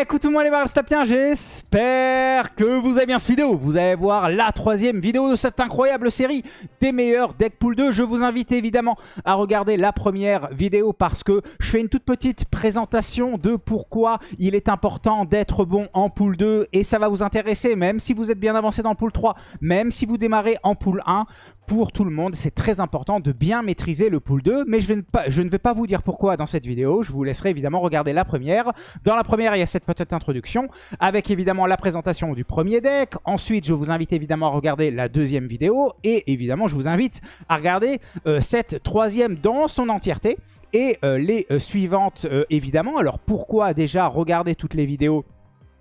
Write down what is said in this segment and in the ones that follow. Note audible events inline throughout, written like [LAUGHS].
Écoutez-moi les bien, j'espère que vous avez bien cette vidéo. Vous allez voir la troisième vidéo de cette incroyable série des meilleurs deck pool 2. Je vous invite évidemment à regarder la première vidéo parce que je fais une toute petite présentation de pourquoi il est important d'être bon en pool 2 et ça va vous intéresser même si vous êtes bien avancé dans pool 3, même si vous démarrez en pool 1 pour tout le monde. C'est très important de bien maîtriser le pool 2, mais je, ne vais pas vous dire pourquoi dans cette vidéo. Je vous laisserai évidemment regarder la première. Dans la première, il y a cette petite introduction, avec évidemment la présentation du premier deck. Ensuite, je vous invite évidemment à regarder la deuxième vidéo, et évidemment, je vous invite à regarder euh, cette troisième dans son entièreté. Et euh, les euh, suivantes, évidemment. Alors pourquoi déjà regarder toutes les vidéos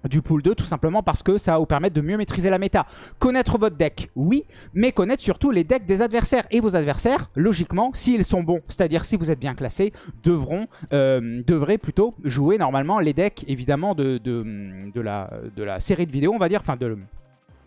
du pool 2 tout simplement parce que ça va vous permettre de mieux maîtriser la méta. Connaître votre deck, oui, mais connaître surtout les decks des adversaires. Et vos adversaires, logiquement, s'ils sont bons, c'est-à-dire si vous êtes bien classé, devront, euh, devraient plutôt jouer normalement les decks évidemment de, la, de la série de vidéos, on va dire, enfin de,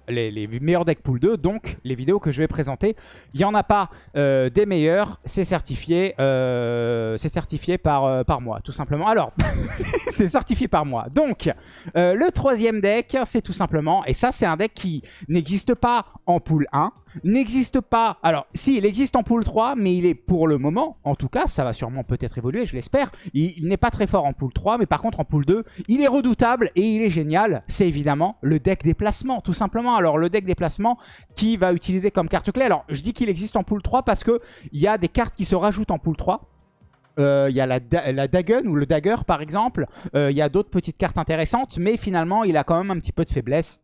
les, meilleurs decks pool 2, donc les vidéos que je vais présenter. Il n'y en a pas euh, des meilleurs, c'est certifié, euh, c'est certifié par, euh, par moi, tout simplement. Alors, [LAUGHS] c'est certifié par moi. Donc, le troisième deck, c'est tout simplement, et ça c'est un deck qui n'existe pas en pool 1, n'existe pas... Alors, si, il existe en pool 3, mais il est pour le moment, en tout cas, ça va sûrement peut-être évoluer, je l'espère. Il, n'est pas très fort en pool 3, mais par contre en pool 2, il est redoutable et il est génial. C'est évidemment le deck déplacement, tout simplement. Alors, le deck déplacement qui va utiliser comme carte clé. Alors, je dis qu'il existe en pool 3 parce qu'il y a des cartes qui se rajoutent en pool 3. Euh, il y a la, la ou le Dagger par exemple. Euh, il y a d'autres petites cartes intéressantes, mais finalement il a quand même un petit peu de faiblesse.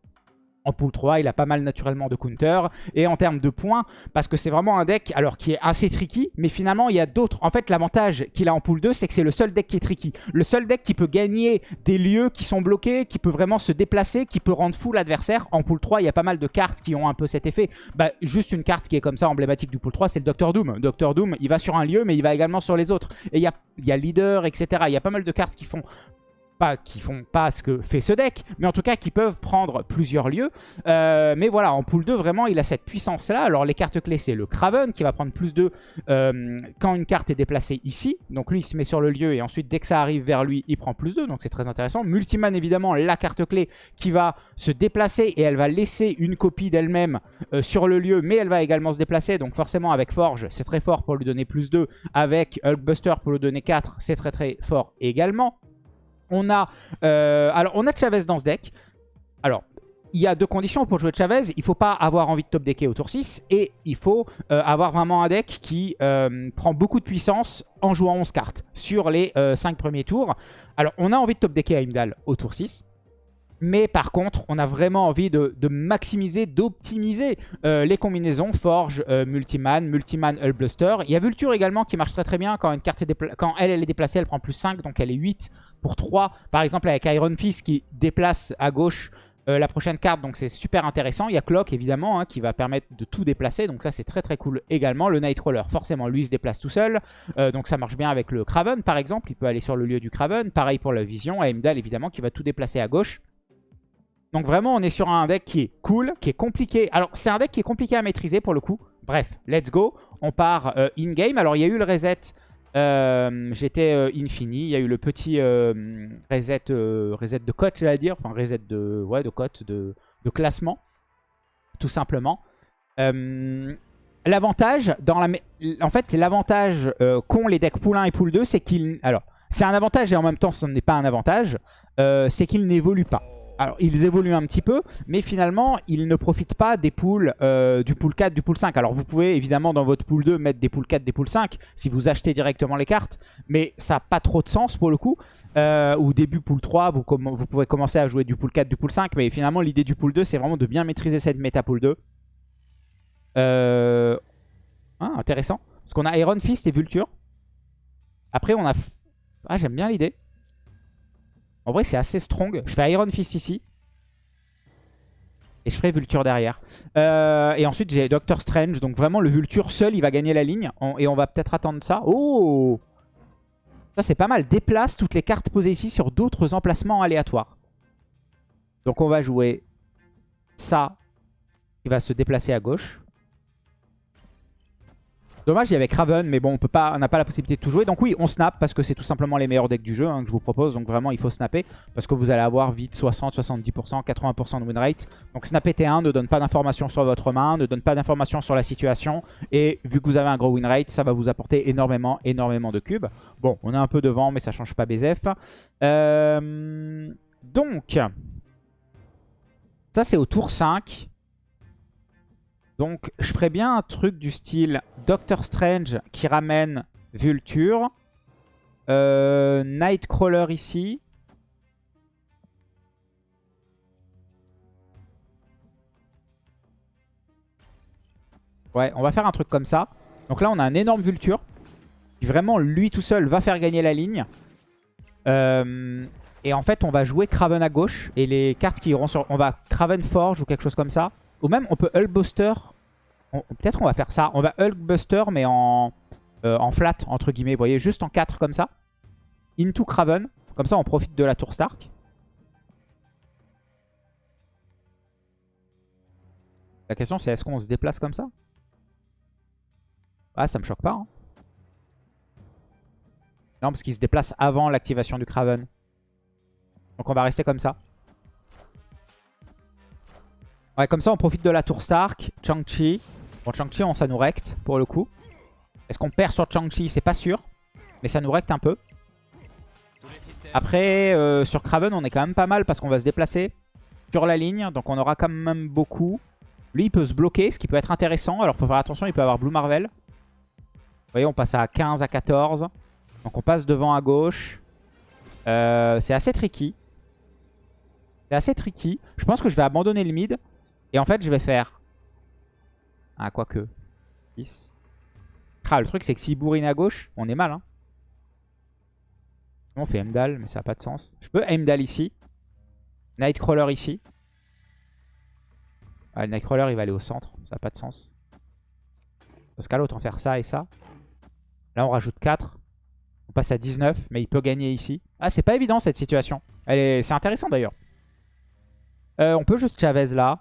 En pool 3, il a pas mal naturellement de counter. Et en termes de points, parce que c'est vraiment un deck alors qui est assez tricky, mais finalement il y a d'autres. En fait, l'avantage qu'il a en pool 2, c'est que c'est le seul deck qui est tricky. Le seul deck qui peut gagner des lieux qui sont bloqués, qui peut vraiment se déplacer, qui peut rendre fou l'adversaire. En pool 3, il y a pas mal de cartes qui ont un peu cet effet. Bah, juste une carte qui est comme ça emblématique du pool 3, c'est le Doctor Doom. Doctor Doom, il va sur un lieu, mais il va également sur les autres. Et il y a, il y a leader, etc. Il y a pas mal de cartes qui font pas qui font pas ce que fait ce deck, mais en tout cas qui peuvent prendre plusieurs lieux. Euh, mais voilà, en pool 2, vraiment, il a cette puissance-là. Alors les cartes clés, c'est le Craven qui va prendre plus de euh, quand une carte est déplacée ici. Donc lui, il se met sur le lieu et ensuite, dès que ça arrive vers lui, il prend plus 2. Donc c'est très intéressant. Multiman, évidemment, la carte clé qui va se déplacer et elle va laisser une copie d'elle-même euh, sur le lieu, mais elle va également se déplacer. Donc forcément, avec Forge, c'est très fort pour lui donner plus 2. Avec Hulkbuster pour lui donner 4, c'est très très fort également. On a, euh, on a Chavez dans ce deck. Alors, il y a deux conditions pour jouer Chavez. Il ne faut pas avoir envie de top decker au tour 6 et il faut euh, avoir vraiment un deck qui euh, prend beaucoup de puissance en jouant 11 cartes sur les 5 premiers tours. Alors, on a envie de top decker Heimdall au tour 6. Mais par contre, on a vraiment envie de, maximiser, d'optimiser euh, les combinaisons Forge, euh, Multiman, Multiman, Hullbluster. Il y a Vulture également qui marche très très bien. Quand, une carte est quand elle, elle est déplacée, elle prend plus 5, donc elle est 8 pour 3. Par exemple avec Iron Fist qui déplace à gauche euh, la prochaine carte, donc c'est super intéressant. Il y a Clock évidemment hein, qui va permettre de tout déplacer, donc ça c'est très très cool également. Le Nightcrawler, forcément lui se déplace tout seul, donc ça marche bien avec le Craven par exemple, il peut aller sur le lieu du Craven. Pareil pour la Vision, Heimdall évidemment qui va tout déplacer à gauche. Donc vraiment, on est sur un deck qui est cool, qui est compliqué. Alors, c'est un deck qui est compliqué à maîtriser pour le coup. Bref, let's go. On part euh, in-game. Alors, il y a eu le reset. Euh, j'étais euh, infini. Il y a eu le petit reset, reset de cote, j'allais dire. Enfin, reset de, ouais, de cote, de, classement. Tout simplement. l'avantage, dans la, en fait, l'avantage qu'ont les decks pool 1 et pool 2, c'est qu'ils... Alors, c'est un avantage et en même temps, ce n'est pas un avantage. c'est qu'ils n'évoluent pas. Alors, ils évoluent un petit peu, mais finalement, ils ne profitent pas des pools euh, du pool 4, du pool 5. Alors, vous pouvez évidemment dans votre pool 2 mettre des pool 4, des pool 5, si vous achetez directement les cartes, mais ça n'a pas trop de sens pour le coup. Euh, ou début pool 3, vous, vous, pouvez commencer à jouer du pool 4, du pool 5, mais finalement, l'idée du pool 2, c'est vraiment de bien maîtriser cette méta pool 2. Euh... Ah, intéressant. Parce qu'on a Iron Fist et Vulture. Après, on a... Ah, j'aime bien l'idée. En vrai, c'est assez strong. Je fais Iron Fist ici. Et je ferai Vulture derrière. Euh, et ensuite, j'ai Doctor Strange. Donc vraiment, le Vulture seul, il va gagner la ligne. et on va peut-être attendre ça. Oh Ça, c'est pas mal. Déplace toutes les cartes posées ici sur d'autres emplacements aléatoires. Donc on va jouer ça qui va se déplacer à gauche. Dommage, il y avait Craven, mais bon, on peut pas, on n'a pas la possibilité de tout jouer. Donc oui, on snap parce que c'est tout simplement les meilleurs decks du jeu hein, que je vous propose. Donc vraiment, il faut snapper parce que vous allez avoir vite 60, 70%, 80% de win rate. Donc snapper T1 ne donne pas d'informations sur votre main, ne donne pas d'informations sur la situation. Et vu que vous avez un gros win rate, ça va vous apporter énormément, énormément de cubes. Bon, on est un peu devant, mais ça change pas BZF. Euh, donc, ça c'est au tour 5. Donc, je ferais bien un truc du style Doctor Strange qui ramène Vulture. Euh, Nightcrawler ici. Ouais, on va faire un truc comme ça. Donc là, on a un énorme Vulture. Qui vraiment, lui tout seul, va faire gagner la ligne. Euh, et en fait, on va jouer Craven à gauche. Et les cartes qui iront sur... On va Craven Forge ou quelque chose comme ça. Ou même, on peut Hulkbuster. Peut-être on va faire ça. On va Hulkbuster, mais en, euh, en flat, entre guillemets. Vous voyez, juste en 4 comme ça. Into Craven. Comme ça, on profite de la tour Stark. La question, c'est est-ce qu'on se déplace comme ça? Ah, ça me choque pas. Hein. Non, parce qu'il se déplace avant l'activation du Craven. Donc on va rester comme ça. Ouais, comme ça, on profite de la tour Stark. Chang-Chi. Bon, Chang-Chi, ça nous recte pour le coup. Est-ce qu'on perd sur Chang-Chi? C'est pas sûr. Mais ça nous recte un peu. Après, euh, sur Craven, on est quand même pas mal parce qu'on va se déplacer sur la ligne. Donc on aura quand même beaucoup. Lui, il peut se bloquer, ce qui peut être intéressant. Alors, faut faire attention, il peut avoir Blue Marvel. Vous voyez, on passe à 15, à 14. Donc on passe devant à gauche. Euh, c'est assez tricky. C'est assez tricky. Je pense que je vais abandonner le mid. Et en fait, je vais faire... Ah, quoique. 10. Ah, le truc, c'est que s'il bourrine à gauche, on est mal. Hein. On fait Emdal, mais ça n'a pas de sens. Je peux Emdal ici. Nightcrawler ici. Ah, le Nightcrawler, il va aller au centre. Ça n'a pas de sens. Dans ce cas-là, autant faire ça et ça. Là, on rajoute 4. On passe à 19, mais il peut gagner ici. Ah, c'est pas évident, cette situation. C'est intéressant, d'ailleurs. Euh, on peut juste Chavez là.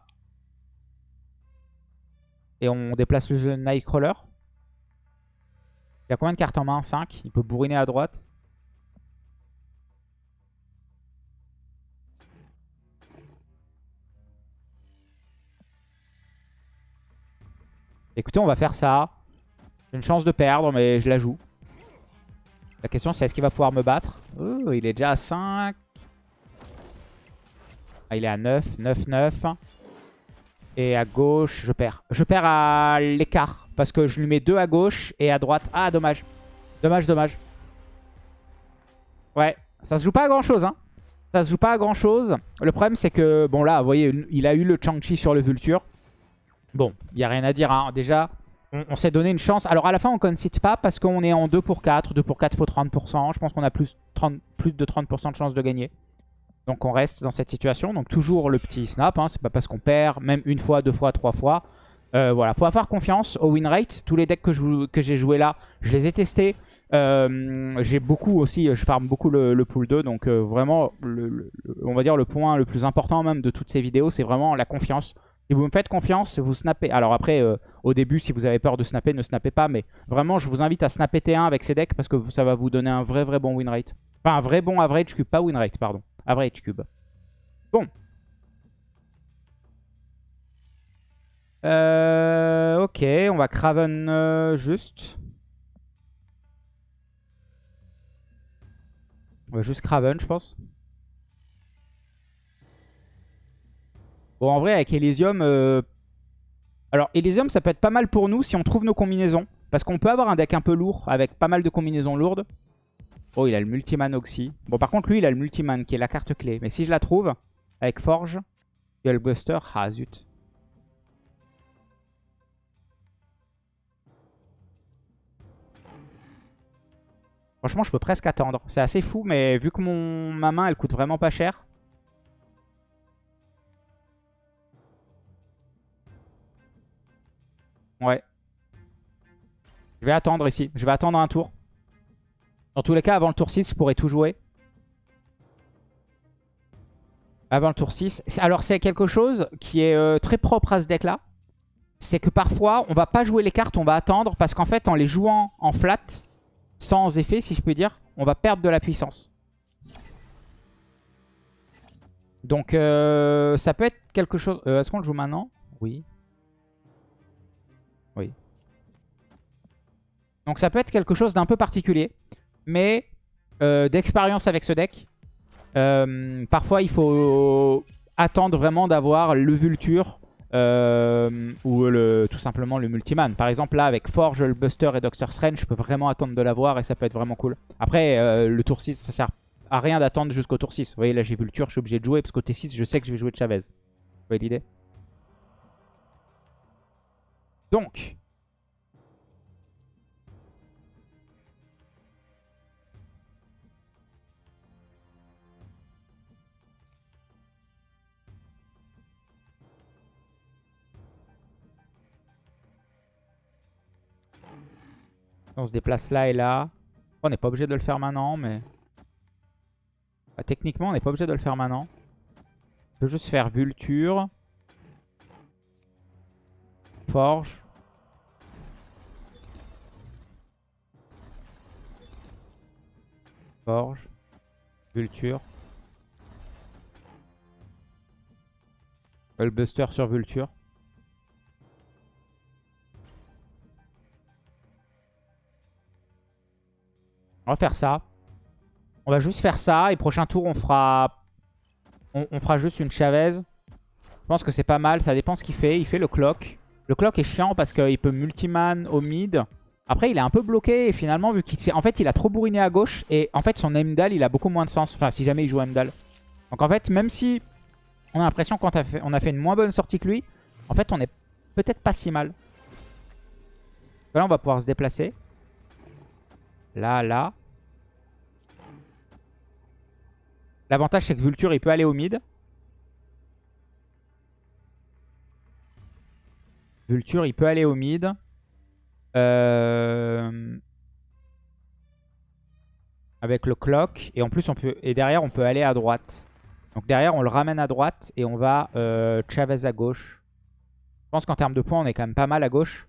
Et on déplace le Nightcrawler. Il y a combien de cartes en main? 5. Il peut bourriner à droite. Écoutez, on va faire ça. J'ai une chance de perdre, mais je la joue. La question, c'est est-ce qu'il va pouvoir me battre? Oh, il est déjà à 5. Ah, il est à 9. 9, 9. Et à gauche, je perds. Je perds à l'écart. Parce que je lui mets 2 à gauche et à droite. Ah, dommage. Dommage, dommage. Ouais, ça se joue pas à grand chose. Hein. Ça se joue pas à grand chose. Le problème, c'est que, bon là, vous voyez, il a eu le Chang-Chi sur le Vulture. Bon, il n'y a rien à dire. Hein. Déjà, on, s'est donné une chance. Alors à la fin, on ne concite pas parce qu'on est en 2 pour 4. 2 pour 4, il faut 30%. Je pense qu'on a plus, 30, plus de 30% de chance de gagner. Donc on reste dans cette situation. Donc toujours le petit snap. Hein. C'est pas parce qu'on perd, même une fois, deux fois, trois fois. Euh, voilà, faut avoir confiance au win rate. Tous les decks que j'ai que là, je les ai testés. Euh, j'ai beaucoup aussi, je farm beaucoup le, pool 2. Donc euh, vraiment, on va dire le point le plus important même de toutes ces vidéos, c'est vraiment la confiance. Si vous me faites confiance, vous snappez. Alors après, euh, au début, si vous avez peur de snapper, ne snappez pas. Mais vraiment, je vous invite à snapper T1 avec ces decks parce que ça va vous donner un vrai, vrai bon win rate. Enfin, un vrai bon average pas win rate, pardon. Average cube. Bon. Euh, ok, on va Craven euh, juste. On va juste Craven, je pense. Bon, en vrai, avec Elysium... Euh, alors, Elysium, ça peut être pas mal pour nous si on trouve nos combinaisons. Parce qu'on peut avoir un deck un peu lourd avec pas mal de combinaisons lourdes. Oh, il a le Multiman Oxy. Bon, par contre, lui, il a le Multiman qui est la carte clé. Mais si je la trouve, avec Forge, le Buster. Ah, zut. Franchement, je peux presque attendre. C'est assez fou, mais vu que mon... ma main, elle coûte vraiment pas cher, Ouais. Je vais attendre ici. Je vais attendre un tour. Dans tous les cas, avant le tour 6, je pourrais tout jouer. Avant le tour 6. Alors, c'est quelque chose qui est euh, très propre à ce deck-là. c'est que parfois, on va pas jouer les cartes, on va attendre. Parce qu'en fait, en les jouant en flat, sans effet, si je peux dire, on va perdre de la puissance. Donc, euh, ça peut être quelque chose... Euh, est-ce qu'on le joue maintenant? Oui. Oui. Donc, ça peut être quelque chose d'un peu particulier. Mais euh, d'expérience avec ce deck, parfois, il faut attendre vraiment d'avoir le Vulture ou le, tout simplement le Multiman. Par exemple, là, avec Forge, le Buster et Doctor Strange, je peux vraiment attendre de l'avoir et ça peut être vraiment cool. Après, le tour 6, ça sert à rien d'attendre jusqu'au tour 6. Vous voyez, là j'ai Vulture, je suis obligé de jouer parce qu'au T6, je sais que je vais jouer de Chavez. Vous voyez l'idée? Donc. On se déplace là et là. On n'est pas obligé de le faire maintenant, mais... Bah, techniquement, on n'est pas obligé de le faire maintenant. On peut juste faire Vulture. Forge. Forge. Vulture. Buster sur Vulture. On va faire ça. On va juste faire ça. Et prochain tour, on fera, on, fera juste une Chavez. Je pense que c'est pas mal. Ça dépend ce qu'il fait. Il fait le clock. Le clock est chiant parce qu'il peut multiman au mid. Après, il est un peu bloqué. Et finalement, vu qu'il en fait, il a trop bourriné à gauche. Et en fait, son Emdal, il a beaucoup moins de sens. Enfin, si jamais il joue Emdal. Donc en fait, même si on a l'impression qu'on a, fait, a fait une moins bonne sortie que lui, en fait, on est peut-être pas si mal. Là, on va pouvoir se déplacer. Là, là. L'avantage, c'est que Vulture, il peut aller au mid. Vulture, il peut aller au mid. Euh, avec le clock. Et en plus, on peut. Et derrière, on peut aller à droite. Donc derrière, on le ramène à droite et on va euh, Chavez à gauche. Je pense qu'en termes de points, on est quand même pas mal à gauche.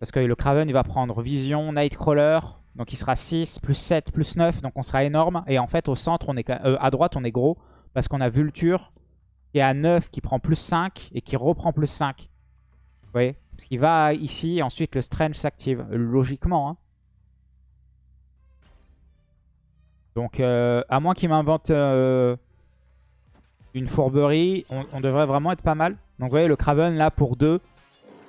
Parce que le Craven, il va prendre Vision, Nightcrawler. Donc il sera 6, plus 7, plus 9. Donc on sera énorme. Et en fait, au centre, on est euh, à droite, on est gros. Parce qu'on a Vulture qui est à 9, qui prend plus 5 et qui reprend plus 5. Vous voyez? Parce qu'il va ici et ensuite le Strange s'active. Logiquement. Hein. Donc euh, à moins qu'il m'invente euh, une fourberie, on, on, devrait vraiment être pas mal. Donc vous voyez le Craven là pour 2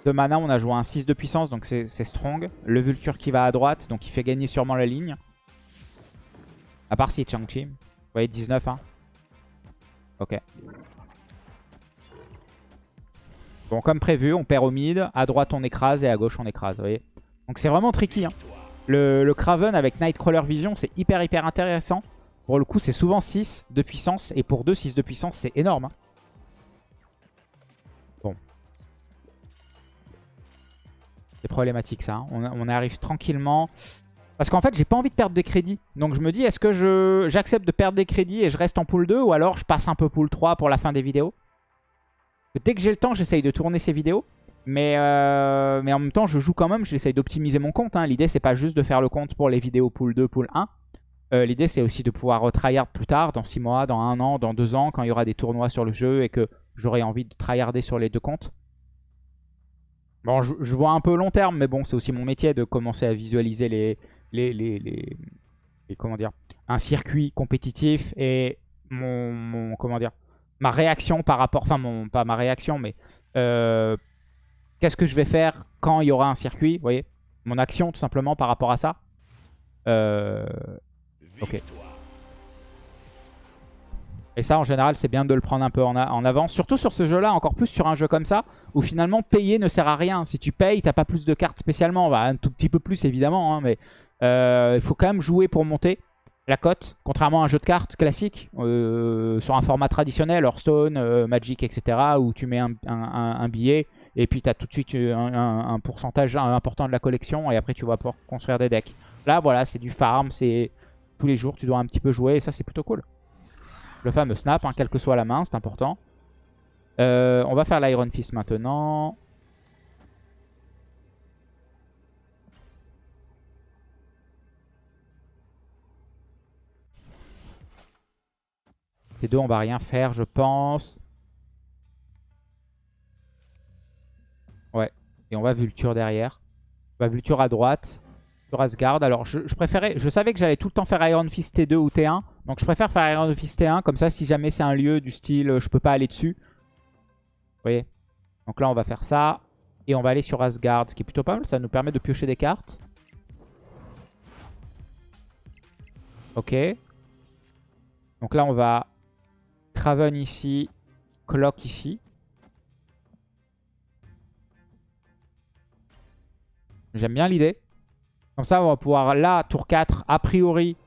de mana, on a joué un 6 de puissance, donc c'est strong. Le Vulture qui va à droite, donc il fait gagner sûrement la ligne. À part si Chang-Chi. Vous voyez, 19, hein. Ok. Bon, comme prévu, on perd au mid. À droite, on écrase et à gauche, on écrase. Vous voyez Donc c'est vraiment tricky. Hein. Le, Craven avec Nightcrawler Vision, c'est hyper, hyper intéressant. Pour le coup, c'est souvent 6 de puissance. Et pour 2, 6 de puissance, c'est énorme. Hein. C'est problématique ça. Hein. On, arrive tranquillement. Parce qu'en fait, j'ai pas envie de perdre des crédits. Donc je me dis, est-ce que j'accepte de perdre des crédits et je reste en pool 2 ou alors je passe un peu pool 3 pour la fin des vidéos? Dès que j'ai le temps, j'essaye de tourner ces vidéos. Mais, euh, mais en même temps, je joue quand même, j'essaye d'optimiser mon compte. Hein. L'idée, c'est pas juste de faire le compte pour les vidéos pool 2, pool 1. Euh, l'idée, c'est aussi de pouvoir tryhard plus tard, dans 6 mois, dans 1 an, dans 2 ans, quand il y aura des tournois sur le jeu et que j'aurai envie de tryharder sur les deux comptes. Bon, je, vois un peu long terme, mais bon, c'est aussi mon métier de commencer à visualiser les, les, les, comment dire, un circuit compétitif et mon, comment dire, ma réaction par rapport, enfin, mon, pas ma réaction, mais euh, qu'est-ce que je vais faire quand il y aura un circuit, vous voyez Mon action, tout simplement, par rapport à ça. Euh, ok. Et ça, en général, c'est bien de le prendre un peu en, avance. Surtout sur ce jeu-là, encore plus sur un jeu comme ça, où finalement, payer ne sert à rien. Si tu payes, t'as pas plus de cartes spécialement. Bah, un tout petit peu plus, évidemment. Hein, mais euh, il faut quand même jouer pour monter la cote. Contrairement à un jeu de cartes classique, euh, sur un format traditionnel, Hearthstone, euh, Magic, etc., où tu mets un, billet, et puis tu as tout de suite un, pourcentage important de la collection, et après tu vas pouvoir construire des decks. Là, voilà, c'est du farm, c'est tous les jours, tu dois un petit peu jouer, et ça, c'est plutôt cool. Le fameux snap, hein, quelle que soit la main, c'est important. Euh, on va faire l'Iron Fist maintenant. Ces deux, on va rien faire, je pense. Ouais. Et on va Vulture derrière. On va Vulture à droite. Sur Asgard. Alors, je, préférais... Je savais que j'allais tout le temps faire Iron Fist T2 ou T1. Donc, je préfère faire Iron Fist T1. Comme ça, si jamais c'est un lieu du style euh, je peux pas aller dessus. Voyez Donc là, on va faire ça. Et on va aller sur Asgard, ce qui est plutôt pas mal. Ça nous permet de piocher des cartes. Ok. Donc là, on va Craven ici, Clock ici. J'aime bien l'idée. Comme ça, on va pouvoir là, tour 4, a priori,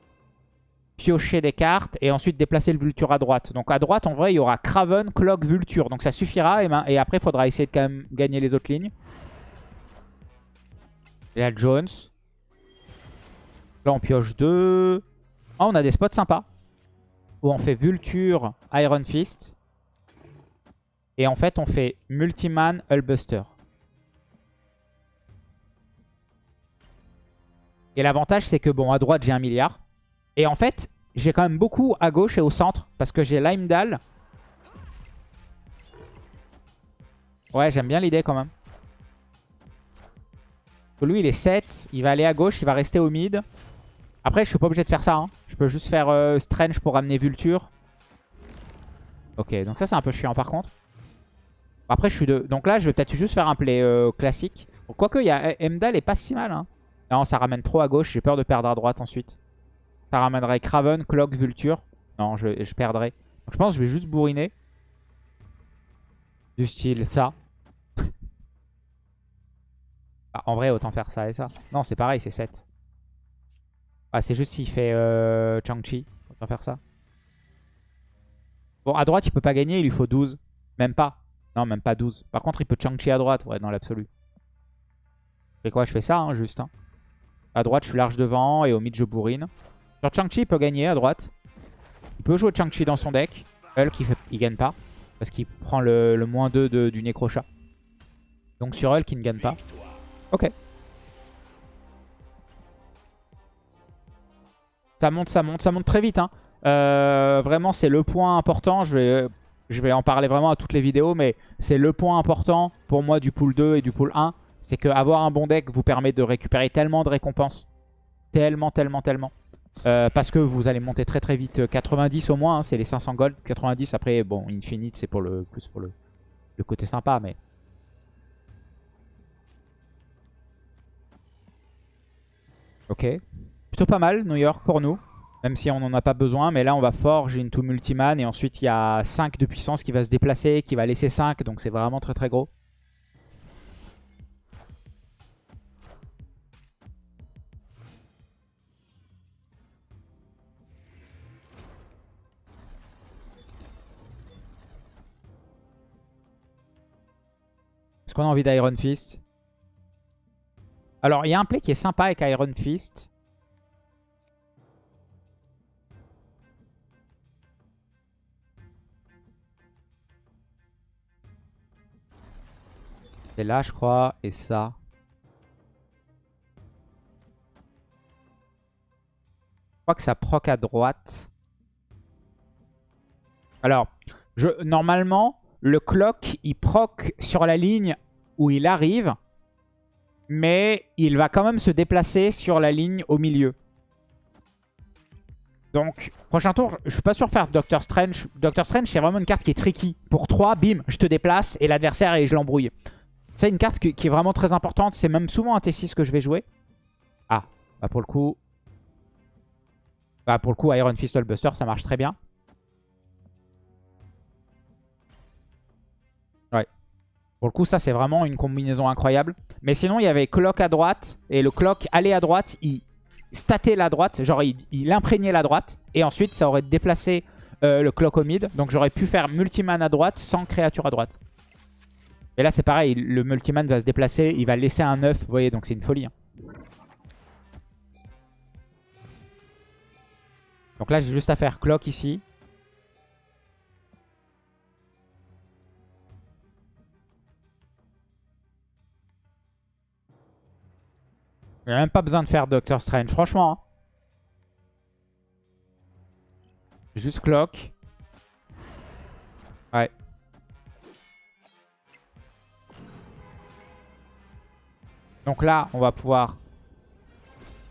piocher des cartes et ensuite déplacer le Vulture à droite. Donc à droite, en vrai, il y aura Craven, Clock, Vulture. Donc ça suffira. Et, ben, après, il faudra essayer de quand même gagner les autres lignes. Et là, Jones. Là, on pioche 2. Ah, on a des spots sympas où on fait Vulture, Iron Fist. Et en fait, on fait Multiman, Hullbuster. Et l'avantage, c'est que, bon, à droite, j'ai un milliard. Et en fait, j'ai quand même beaucoup à gauche et au centre. Parce que j'ai Limedal. Ouais, j'aime bien l'idée quand même. Lui, il est 7. Il va aller à gauche, il va rester au mid. Après, je suis pas obligé de faire ça. Hein. Je peux juste faire euh, Strange pour amener Vulture. Ok, donc ça, c'est un peu chiant par contre. Après, je suis de... Donc là, je vais peut-être juste faire un play euh, classique. Quoique, il y a... Emdal est pas si mal. Hein. Non, ça ramène trop à gauche. J'ai peur de perdre à droite ensuite. Ça ramènerait Craven, Clock, Vulture. Non, je, je perdrais. Donc je pense que je vais juste bourriner. Du style ça. [LAUGHS] Ah, en vrai, autant faire ça et ça. Non, c'est pareil, c'est 7. Ah, c'est juste s'il fait euh, Chang-Chi. Va faire ça. Bon, à droite, il peut pas gagner. Il lui faut 12. Même pas. Non, même pas 12. Par contre, il peut Chang-Chi à droite. Ouais, dans l'absolu. Je fais quoi? Je fais ça, hein, juste. Hein. À droite, je suis large devant. Et au mid, je bourrine. Sur Chang-Chi, il peut gagner à droite. Il peut jouer Chang-Chi dans son deck. Hulk, il, fait... il gagne pas. Parce qu'il prend le, le moins 2 de, du Necrochat. Donc sur Hulk, il ne gagne pas. Ok. Ça monte, ça monte, ça monte très vite. Hein. Euh, vraiment, c'est le point important. Je vais, je vais en parler vraiment à toutes les vidéos, mais c'est le point important pour moi du pool 2 et du pool 1. C'est qu'avoir un bon deck vous permet de récupérer tellement de récompenses. Tellement, tellement, tellement. Euh, parce que vous allez monter très très vite. 90 au moins, hein, c'est les 500 gold. 90 après, bon, Infinite, c'est pour le plus pour le, le côté sympa, mais... Ok pas mal, New York, pour nous. Même si on n'en a pas besoin. Mais là, on va forge into multiman. Et ensuite, il y a 5 de puissance qui va se déplacer, qui va laisser 5. Donc c'est vraiment très très gros. Est-ce qu'on a envie d'Iron Fist? Alors, il y a un play qui est sympa avec Iron Fist. C'est là, je crois. Et ça. Je crois que ça proc à droite. Alors, je, normalement, le clock, il proc sur la ligne où il arrive. Mais il va quand même se déplacer sur la ligne au milieu. Donc, prochain tour, je suis pas sûr de faire Doctor Strange. Doctor Strange, c'est vraiment une carte qui est tricky. Pour 3, bim, je te déplace et l'adversaire, et je l'embrouille. C'est une carte qui, est vraiment très importante. C'est même souvent un T6 que je vais jouer. Ah, bah pour le coup... Bah pour le coup, Iron Fist Buster, ça marche très bien. Pour le coup, ça, c'est vraiment une combinaison incroyable. Mais sinon, il y avait Clock à droite. Et le Clock allait à droite. Il statait la droite. Genre, il, imprégnait la droite. Et ensuite, ça aurait déplacé euh, le Clock au mid. Donc, j'aurais pu faire multiman à droite sans créature à droite. Et là, c'est pareil. Le multiman va se déplacer. Il va laisser un 9. Vous voyez, donc c'est une folie. Hein. Donc là, j'ai juste à faire clock ici. J'ai même pas besoin de faire Doctor Strange, franchement. Hein. Juste clock. Ouais. Donc là, on va pouvoir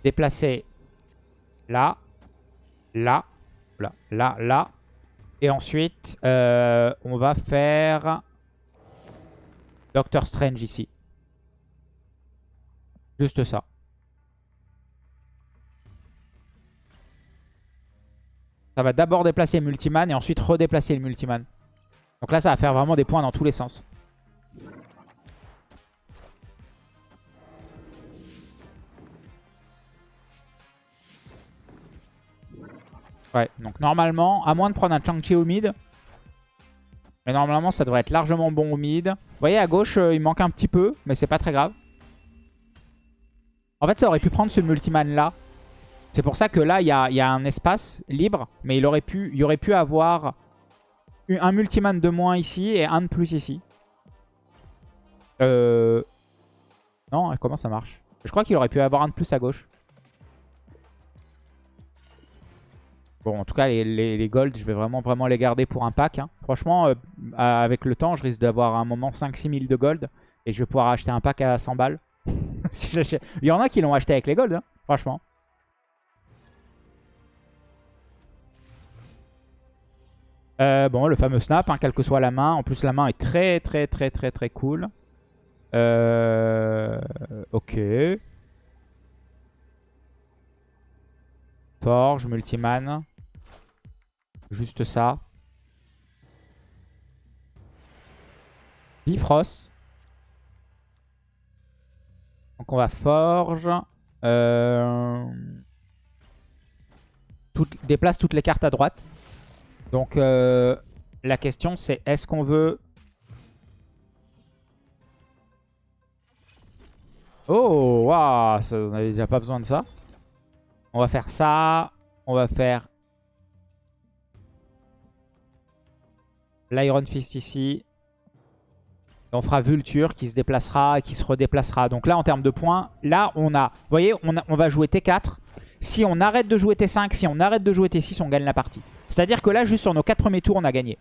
déplacer là, là, là, là, là. Et ensuite, euh, on va faire Doctor Strange ici. Juste ça. Ça va d'abord déplacer le multiman et ensuite redéplacer le multiman. Donc là, ça va faire vraiment des points dans tous les sens. Ouais, donc normalement, à moins de prendre un Chang-Chi au mid, mais normalement, ça devrait être largement bon au mid. Vous voyez, à gauche, euh, il manque un petit peu, mais c'est pas très grave. En fait, ça aurait pu prendre ce multiman là. C'est pour ça que là, il y a, un espace libre, mais il aurait pu, il aurait pu avoir un multiman de moins ici et un de plus ici. Euh... Non, comment ça marche? Je crois qu'il aurait pu avoir un de plus à gauche. Bon, en tout cas, les, golds, je vais vraiment, vraiment les garder pour un pack. Hein. Franchement, euh, avec le temps, je risque d'avoir un moment 5-6 000 de gold. Et je vais pouvoir acheter un pack à 100 balles. [LAUGHS] Il y en a qui l'ont acheté avec les golds, hein, franchement. Euh, bon, le fameux snap, hein, quelle que soit la main. En plus, la main est très, très, très, très, très cool. Euh... Ok. Forge, multiman. Juste ça. Bifrost. Donc on va forge. Euh... déplace toutes les cartes à droite. Donc euh, la question c'est est-ce qu'on veut... Oh, waouh, on n'avait déjà pas besoin de ça. On va faire ça. On va faire l'Iron Fist ici. on fera Vulture qui se déplacera et qui se redéplacera. Donc là, en termes de points, là, on a... Vous voyez, on, on va jouer T4. Si on arrête de jouer T5, si on arrête de jouer T6, on gagne la partie. C'est-à-dire que là, juste sur nos 4 premiers tours, on a gagné.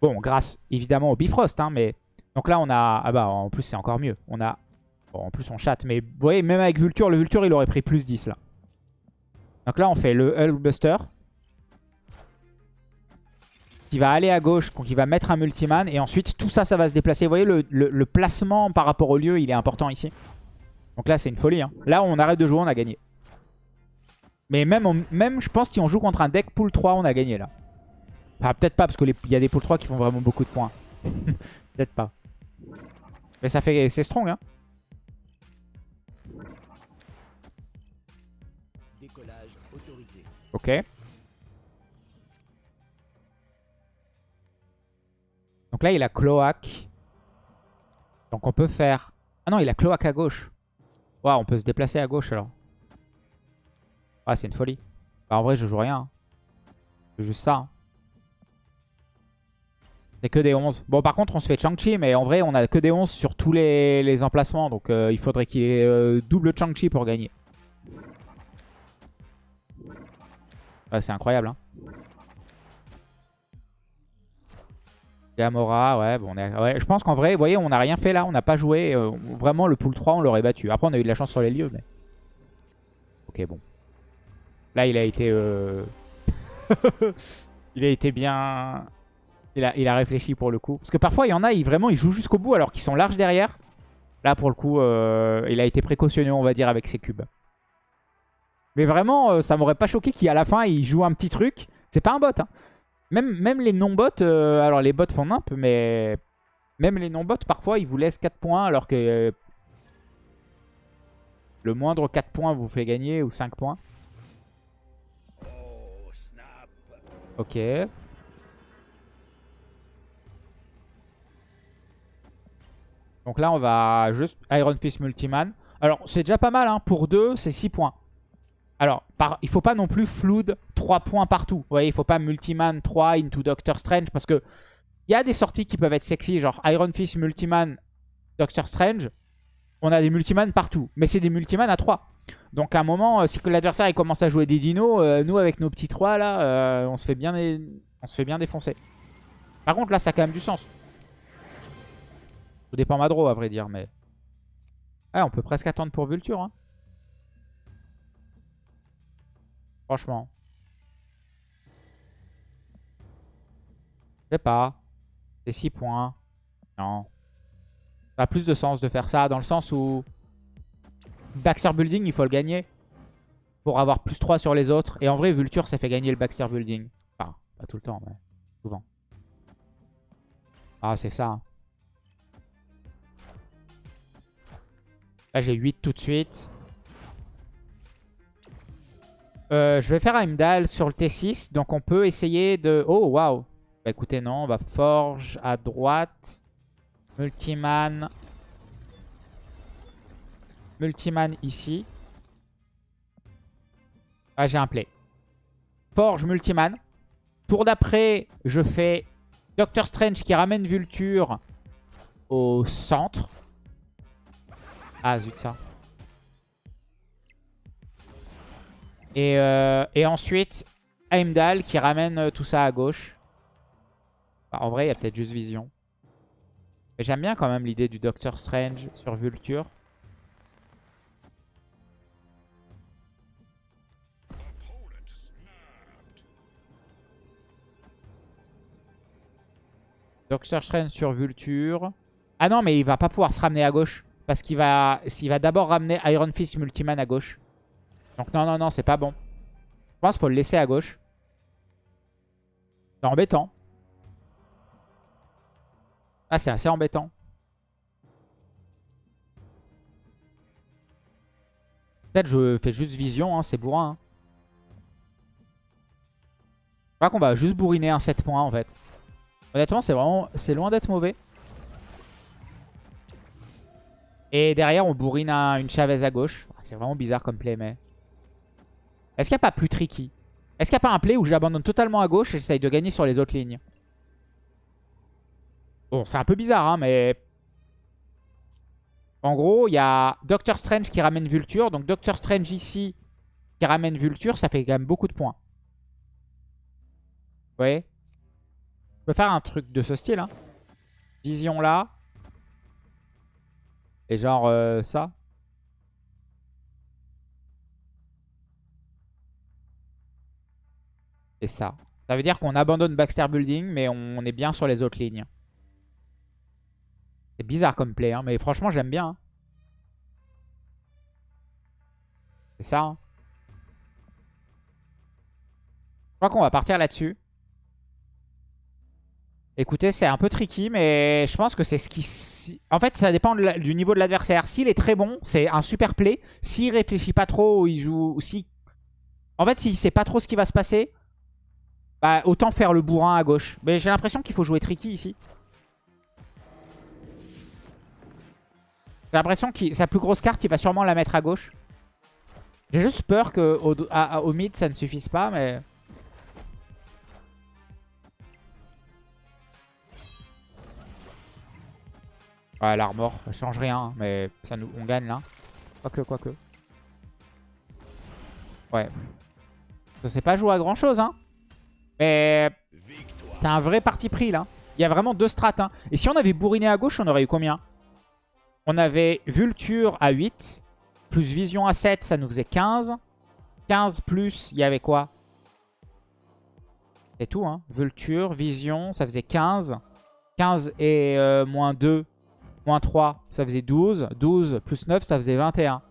Bon, grâce évidemment au Bifrost, hein, mais... Donc là, on a... Ah bah, en plus, c'est encore mieux. On a... Bon, en plus, on chatte. Mais vous voyez, même avec Vulture, le Vulture, il aurait pris plus 10, là. Donc là, on fait le Hulkbuster qui va aller à gauche, qui va mettre un multiman. Et ensuite, tout ça, ça va se déplacer. Vous voyez, le, placement par rapport au lieu, il est important ici. Donc là, c'est une folie. Hein. Là, on arrête de jouer, on a gagné. Mais même, même je pense, si on joue contre un deck pool 3, on a gagné là. Enfin, peut-être pas, parce qu'il y a des pool 3 qui font vraiment beaucoup de points. [LAUGHS] peut-être pas. Mais ça fait... C'est strong, hein. Ok. Donc là, il a cloaque. Donc on peut faire... Ah non, il a cloaque à gauche. Waouh, on peut se déplacer à gauche alors. Ah, c'est une folie. Bah, en vrai, je joue rien. Hein. C'est juste ça. Hein. C'est que des 11. Bon, par contre, on se fait Chang-Chi, mais en vrai, on a que des 11 sur tous les, emplacements. Donc, euh, il faudrait qu'il ait euh, double Chang-Chi pour gagner. c'est incroyable. Hein. Gamora, ouais, bon, je pense qu'en vrai, vous voyez, on n'a rien fait là, on n'a pas joué. Euh, vraiment, le pool 3, on l'aurait battu. Après, on a eu de la chance sur les lieux, mais... Ok, bon. Là, il a été... Euh, [LAUGHS] il a été bien... Il a, réfléchi pour le coup. Parce que parfois, il y en a, ils, vraiment, ils jouent jusqu'au bout alors qu'ils sont larges derrière. Là, pour le coup, euh, il a été précautionneux, on va dire, avec ses cubes. Mais vraiment, euh, ça m'aurait pas choqué qu'à la fin, il joue un petit truc. C'est pas un bot. Hein. Même, les non-bots, alors les bots font nimp, mais même les non-bots, parfois, ils vous laissent 4 points alors que le moindre 4 points vous fait gagner ou 5 points. Ok. Donc là, on va juste Iron Fist Multiman. Alors, c'est déjà pas mal. Hein. Pour 2, c'est 6 points. Alors, par, il faut pas non plus flood 3 points partout. Vous voyez, il faut pas Multiman 3 into Doctor Strange parce que il y a des sorties qui peuvent être sexy, genre Iron Fist, Multiman, Doctor Strange. on a des multiman partout. Mais c'est des multiman à 3. Donc à un moment, euh, si l'adversaire commence à jouer des dinos, euh, nous avec nos petits 3 là, euh, on, se fait bien on se fait défoncer. Par contre là, ça a quand même du sens. Tout dépend Madro à vrai dire, mais... Ah, on peut presque attendre pour Vulture. Hein. Franchement. Je sais pas. C'est 6 points. Non. Ça a plus de sens de faire ça dans le sens où... Baxter Building, il faut le gagner. Pour avoir plus 3 sur les autres. Et en vrai, Vulture, ça fait gagner le Baxter Building. Enfin, pas tout le temps, mais souvent. Ah, c'est ça. Hein. Là, j'ai 8 tout de suite. Euh, je vais faire Heimdall sur le T6. Donc, on peut essayer de... Oh, waouh Bah, écoutez, non. On va Forge à droite. Multiman. Multiman ici. Ah, j'ai un play. Forge, Multiman. Tour d'après, je fais Doctor Strange qui ramène Vulture au centre. Ah, zut, ça. Et, euh, ensuite, Heimdall qui ramène euh, tout ça à gauche. En vrai, il y a peut-être juste Vision. J'aime bien quand même l'idée du Doctor Strange sur Vulture. Doctor sur Vulture. Ah non, mais il va pas pouvoir se ramener à gauche. Parce qu'il va, va d'abord ramener Iron Fist Multiman à gauche. Donc non, non, non, c'est pas bon. Je pense qu'il faut le laisser à gauche. C'est embêtant. Ah, c'est assez embêtant. Peut-être je fais juste vision, hein, c'est bourrin. Hein. Je crois qu'on va juste bourriner un 7 points en fait. Honnêtement, c'est vraiment, c'est loin d'être mauvais. Et derrière, on bourrine une Chavez à gauche. Ah, c'est vraiment bizarre comme play, mais... Est-ce qu'il n'y a pas plus tricky? Est-ce qu'il n'y a pas un play où j'abandonne totalement à gauche et j'essaye de gagner sur les autres lignes? Bon, c'est un peu bizarre, hein, mais... En gros, il y a Doctor Strange qui ramène Vulture. Donc Doctor Strange ici qui ramène Vulture, ça fait quand même beaucoup de points. Vous voyez? Faire un truc de ce style. Hein. Vision là. Et genre euh, ça. Et ça. Ça veut dire qu'on abandonne Baxter Building, mais on est bien sur les autres lignes. C'est bizarre comme play, hein, mais franchement j'aime bien. Hein. C'est ça. Je crois qu'on va partir là-dessus. Écoutez, c'est un peu tricky, mais je pense que c'est ce qui... En fait, ça dépend du niveau de l'adversaire. S'il est très bon, c'est un super play. S'il réfléchit pas trop, il joue... En fait, s'il sait pas trop ce qui va se passer, bah, autant faire le bourrin à gauche. Mais j'ai l'impression qu'il faut jouer tricky ici. J'ai l'impression que sa plus grosse carte, il va sûrement la mettre à gauche. J'ai juste peur qu'au au mid, ça ne suffise pas, mais... Ouais, l'armor, ça change rien, hein, mais ça nous, on gagne là. Quoique, quoique. Ouais. Ça s'est pas joué à grand chose, hein. Mais c'était un vrai parti pris là. Il y a vraiment deux strates. Hein. Et si on avait bourriné à gauche, on aurait eu combien? On avait Vulture à 8. Plus Vision à 7, ça nous faisait 15. 15 plus, il y avait quoi? C'est tout, hein. Vulture, Vision, ça faisait 15. 15 et euh, moins 2, Moins 3, ça faisait 12. 12 plus 9, ça faisait 21.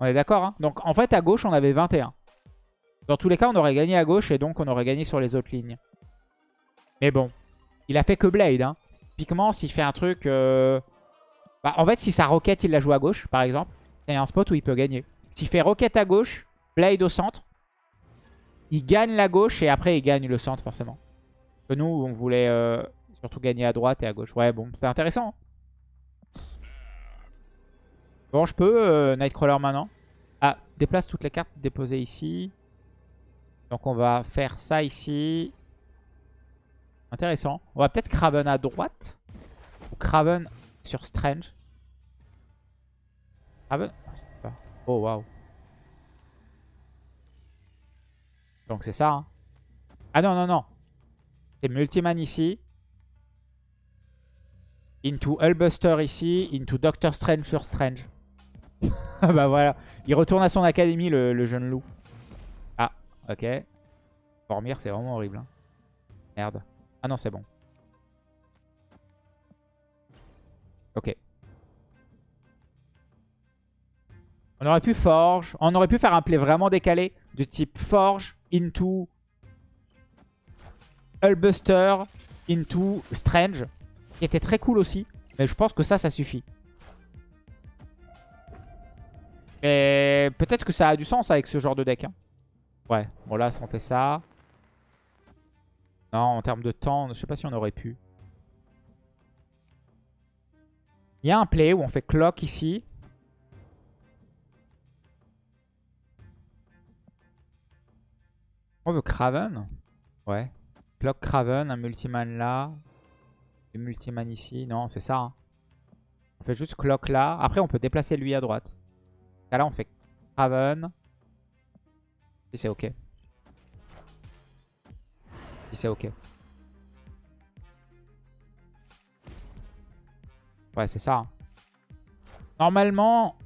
On est d'accord hein? Donc en fait, à gauche, on avait 21. Dans tous les cas, on aurait gagné à gauche et donc on aurait gagné sur les autres lignes. Mais bon, il a fait que Blade. Hein. Typiquement, s'il fait un truc... Euh, bah, en fait, si sa roquette, il la joue à gauche, par exemple, il y a un spot où il peut gagner. S'il fait roquette à gauche, Blade au centre, il gagne la gauche et après, il gagne le centre, forcément. Que nous, on voulait euh, surtout gagner à droite et à gauche. Ouais, bon, c'était intéressant. Hein. Bon, je peux euh, Nightcrawler maintenant. Ah, déplace toutes les cartes déposées ici. Donc on va faire ça ici. Intéressant. On va peut-être Craven à droite. Ou Craven sur Strange. Ben, ah, Oh waouh. Donc c'est ça. hein. Ah non, non, non. C'est Multiman ici. Into Hullbuster ici. Into Doctor Strange sur Strange. Ah bah voilà. Il retourne à son académie, le, jeune loup. Ah, ok. Dormir, c'est vraiment horrible. hein. Merde. Ah non, c'est bon. Ok. On aurait pu Forge. On aurait pu faire un play vraiment décalé. Du type Forge into Hullbuster into Strange. Qui était très cool aussi. Mais je pense que ça, ça suffit. Mais peut-être que ça a du sens avec ce genre de deck. hein. Ouais, bon là, si on fait ça... Non, en termes de temps, je sais pas si on aurait pu. Il y a un play où on fait clock ici. On veut Craven Ouais. Clock Craven, un multiman là. Un multiman ici. Non, c'est ça. hein. On fait juste clock là. Après, on peut déplacer lui à droite. Là, on fait Craven. Si c'est ok. Si c'est ok. Ouais, c'est ça. hein. Normalement,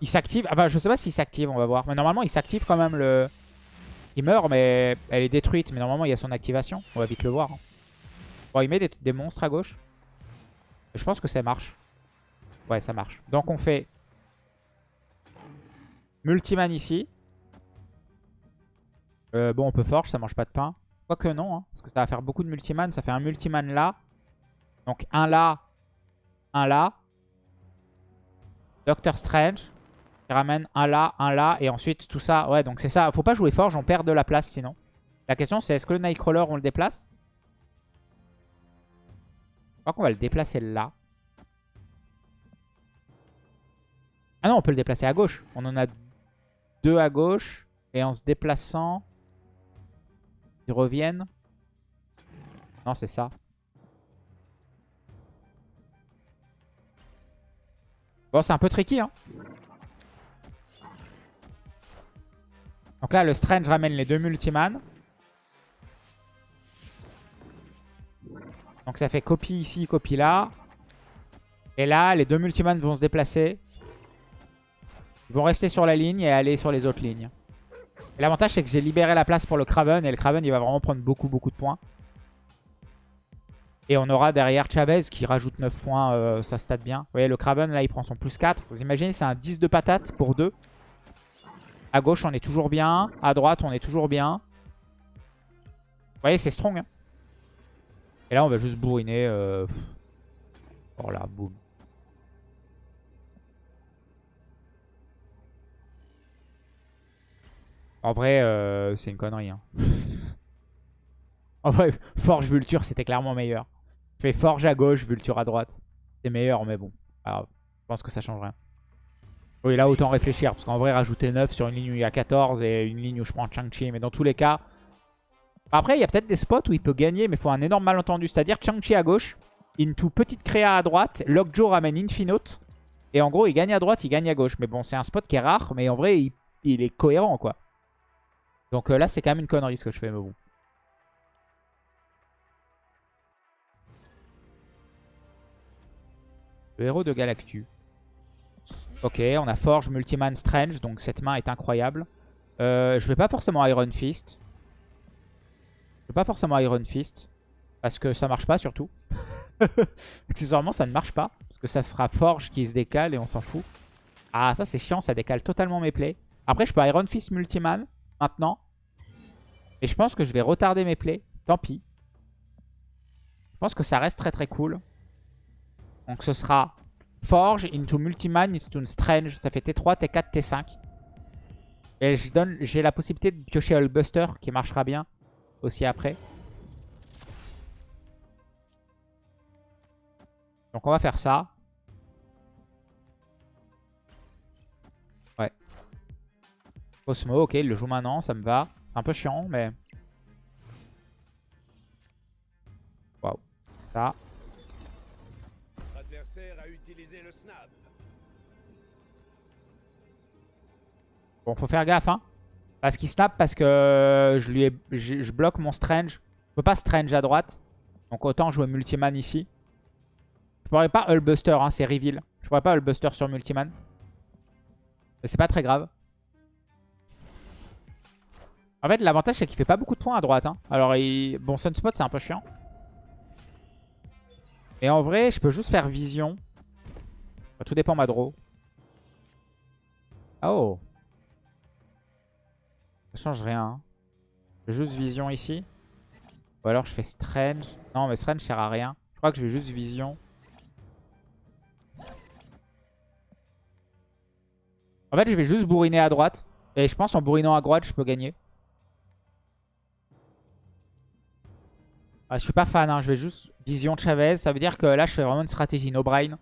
il s'active. Enfin, je sais pas s'il s'active, on va voir. Mais normalement, il s'active quand même le... Il meurt, mais elle est détruite. Mais normalement, il y a son activation. On va vite le voir. hein. Bon, il met des monstres à gauche. Je pense que ça marche. Ouais, ça marche. Donc, on fait Multiman ici. Euh, bon, on peut forge, ça mange pas de pain. Quoique non, hein, parce que ça va faire beaucoup de multiman. Ça fait un multiman là. Donc un là, un là. Doctor Strange. Qui ramène un là, un là. Et ensuite tout ça. Ouais, donc c'est ça. Faut pas jouer forge, on perd de la place sinon. La question c'est est-ce que le Nightcrawler, on le déplace? Je crois qu'on va le déplacer là. Ah non, on peut le déplacer à gauche. On en a deux à gauche. Et en se déplaçant, ils reviennent. Non, c'est ça. Bon, c'est un peu tricky. Hein. Donc là, le Strange ramène les deux Multiman. Donc ça fait copie ici, copie là. Et là, les deux Multiman vont se déplacer. Ils vont rester sur la ligne et aller sur les autres lignes. L'avantage, c'est que j'ai libéré la place pour le Kraven. Et le Kraven, il va vraiment prendre beaucoup, beaucoup de points. Et on aura derrière Chavez qui rajoute 9 points. euh, ça stat bien. Vous voyez, le Kraven, là, il prend son plus 4. Vous imaginez, c'est un 10 de patate pour 2. À gauche, on est toujours bien. À droite, on est toujours bien. Vous voyez, c'est strong. hein. Et là, on va juste bourriner. Euh... Oh là, boum. En vrai, euh, c'est une connerie. hein. [LAUGHS] en vrai, Forge Vulture, c'était clairement meilleur. Fais Forge à gauche, Vulture à droite. C'est meilleur, mais bon. Alors, je pense que ça change rien. Oui, là, autant réfléchir. Parce qu'en vrai, rajouter 9 sur une ligne où il y a 14 et une ligne où je prends Chang-Chi. Mais dans tous les cas... Après, il y a peut-être des spots où il peut gagner, mais il faut un énorme malentendu. C'est-à-dire Chang-Chi à gauche, Into petite créa à droite, Lockjaw ramène Infinote. Et en gros, il gagne à droite, il gagne à gauche. Mais bon, c'est un spot qui est rare, mais en vrai, il est cohérent, quoi. Donc euh, là, c'est quand même une connerie ce que je fais, mais bon. Le héros de Galactus. Ok, on a Forge, Multiman, Strange, donc cette main est incroyable. Euh, je vais pas forcément Iron Fist. Je vais pas forcément Iron Fist. Parce que ça marche pas surtout. [LAUGHS] Accessoirement, ça ne marche pas. Parce que ça fera Forge qui se décale et on s'en fout. Ah, ça c'est chiant, ça décale totalement mes plays. Après, je peux Iron Fist Multiman maintenant. Et je pense que je vais retarder mes plays. Tant pis. Je pense que ça reste très très cool. Donc ce sera Forge into Multiman into Strange. Ça fait T3, T4, T5. Et j'ai la possibilité de piocher Hullbuster qui marchera bien aussi après. Donc on va faire ça. Osmo, ok, il le joue maintenant, ça me va. C'est un peu chiant, mais... Waouh. Ça. L'adversaire a utilisé le snap. Bon, faut faire gaffe, hein. Parce qu'il snap parce que je lui ai, je, je bloque mon Strange. Je peux pas Strange à droite. Donc autant jouer Multiman ici. Je pourrais pas Hullbuster, hein, c'est reveal. Je pourrais pas Hullbuster sur Multiman. Mais c'est pas très grave. En fait, l'avantage, c'est qu'il fait pas beaucoup de points à droite. Hein. Alors, il... bon, Sunspot, c'est un peu chiant. Et en vrai, je peux juste faire Vision. Tout dépend ma draw. Oh Ça change rien. Hein. Je fais juste Vision ici. Ou alors je fais Strange. Non, mais Strange sert à rien. Je crois que je vais juste Vision. En fait, je vais juste bourriner à droite. Et je pense en bourrinant à droite, je peux gagner. Ah, je suis pas fan, hein. je vais juste vision Chavez. Ça veut dire que là, je fais vraiment une stratégie no brain.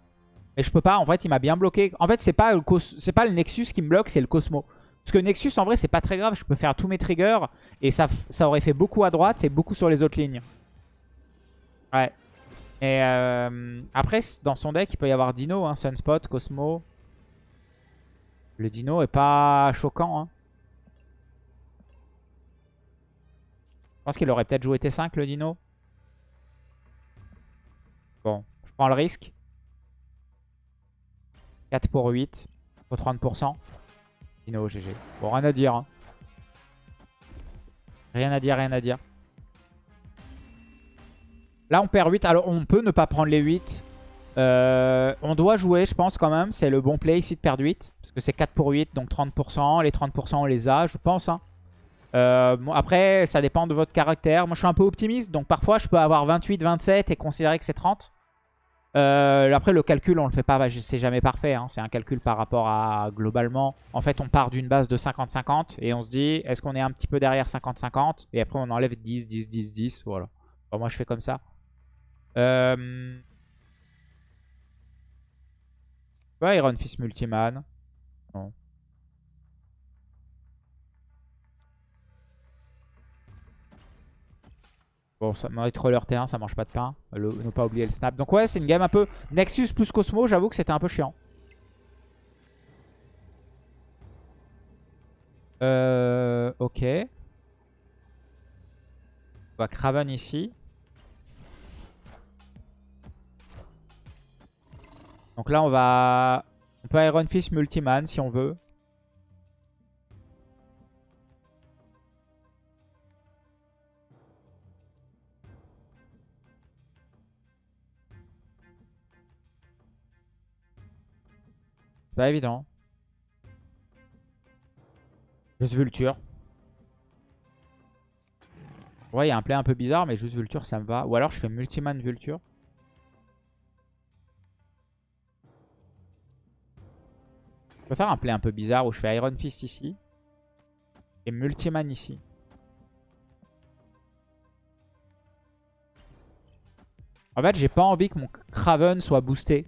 Mais je peux pas, en fait, il m'a bien bloqué. En fait, c'est pas, le pas le Nexus qui me bloque, c'est le Cosmo. Parce que Nexus, en vrai, c'est pas très grave. Je peux faire tous mes triggers. Et ça, ça aurait fait beaucoup à droite et beaucoup sur les autres lignes. Ouais. Et euh, après, dans son deck, il peut y avoir Dino, hein, Sunspot, Cosmo. Le Dino est pas choquant. Hein. Je pense qu'il aurait peut-être joué T5, le Dino. Prends le risque. 4 pour 8. Pour 30%. Dino, GG. Bon, rien à dire. Hein. Rien à dire, rien à dire. Là, on perd 8. Alors, on peut ne pas prendre les 8. Euh, on doit jouer, je pense, quand même. C'est le bon play ici de perdre 8. Parce que c'est 4 pour 8, donc 30%. Les 30%, on les a, je pense. Hein. Euh, après, ça dépend de votre caractère. Moi, je suis un peu optimiste. Donc, parfois, je peux avoir 28, 27 et considérer que c'est 30. Euh, après, le calcul, on le fait pas, bah, c'est jamais parfait. Hein. C'est un calcul par rapport à globalement. En fait, on part d'une base de 50-50 et on se dit, est-ce qu'on est un petit peu derrière 50-50 Et après, on enlève 10, 10, 10, 10. Voilà. moi, je fais comme ça. Euh... Iron Fist Multiman. Non. Bon, ça, Troller T1, ça mange pas de pain. ne pas oublier le snap. Donc ouais, c'est une game un peu... Nexus plus Cosmo, j'avoue que c'était un peu chiant. Euh, ok. On va Craven ici. Donc là, on va... On peut Iron Fist Multiman si on veut. Pas évident. Juste Vulture. Ouais, il y a un play un peu bizarre, mais juste Vulture, ça me va. Ou alors je fais Multiman Vulture. Je peux faire un play un peu bizarre où je fais Iron Fist ici. Et Multiman ici. En fait, j'ai pas envie que mon Craven soit boosté.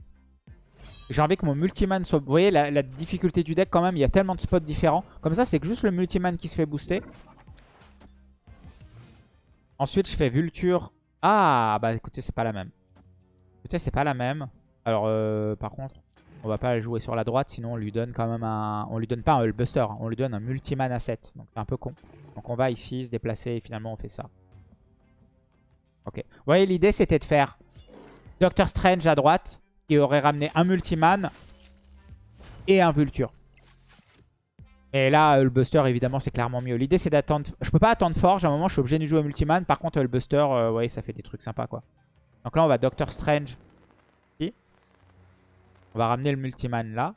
J'ai envie que mon multiman soit... Vous voyez la, difficulté du deck quand même, il y a tellement de spots différents. Comme ça, c'est que juste le multiman qui se fait booster. Ensuite, je fais Vulture. Ah, bah écoutez, c'est pas la même. Écoutez, c'est pas la même. Alors, euh, par contre, on va pas jouer sur la droite, sinon on lui donne quand même un... On lui donne pas un Buster, hein. on lui donne un multiman à 7. Donc c'est un peu con. Donc on va ici se déplacer et finalement on fait ça. Ok. Vous voyez, l'idée c'était de faire Doctor Strange à droite qui aurait ramené un Multiman et un Vulture. Et là, le Buster, évidemment, c'est clairement mieux. L'idée, c'est d'attendre... Je peux pas attendre Forge. À un moment, je suis obligé de jouer Multiman. Par contre, le Buster, euh, ouais, ça fait des trucs sympas, quoi. Donc là, on va Doctor Strange. On va ramener le Multiman là.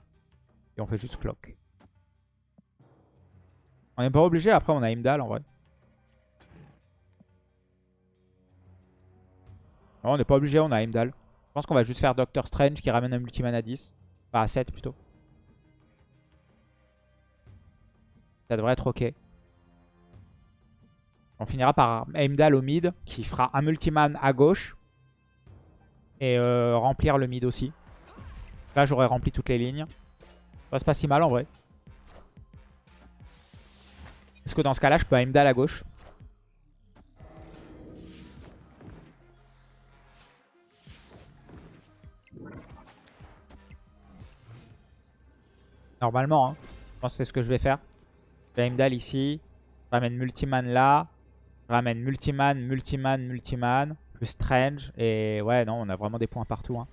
Et on fait juste Clock. On n'est pas obligé. Après, on a Imdal, en vrai. On n'est pas obligé. On a Imdal. Je pense qu'on va juste faire Doctor Strange qui ramène un multiman à 10. Enfin à 7 plutôt. Ça devrait être ok. On finira par Heimdall au mid qui fera un multiman à gauche. Et euh, remplir le mid aussi. Là j'aurais rempli toutes les lignes. Ça c'est pas si mal en vrai. Est-ce que dans ce cas là je peux Heimdall à gauche? Normalement, hein. je pense que c'est ce que je vais faire. Heimdall ici. Je ramène Multiman là. Je ramène Multiman, Multiman, Multiman. Plus Strange. Et ouais, non, on a vraiment des points partout. hein.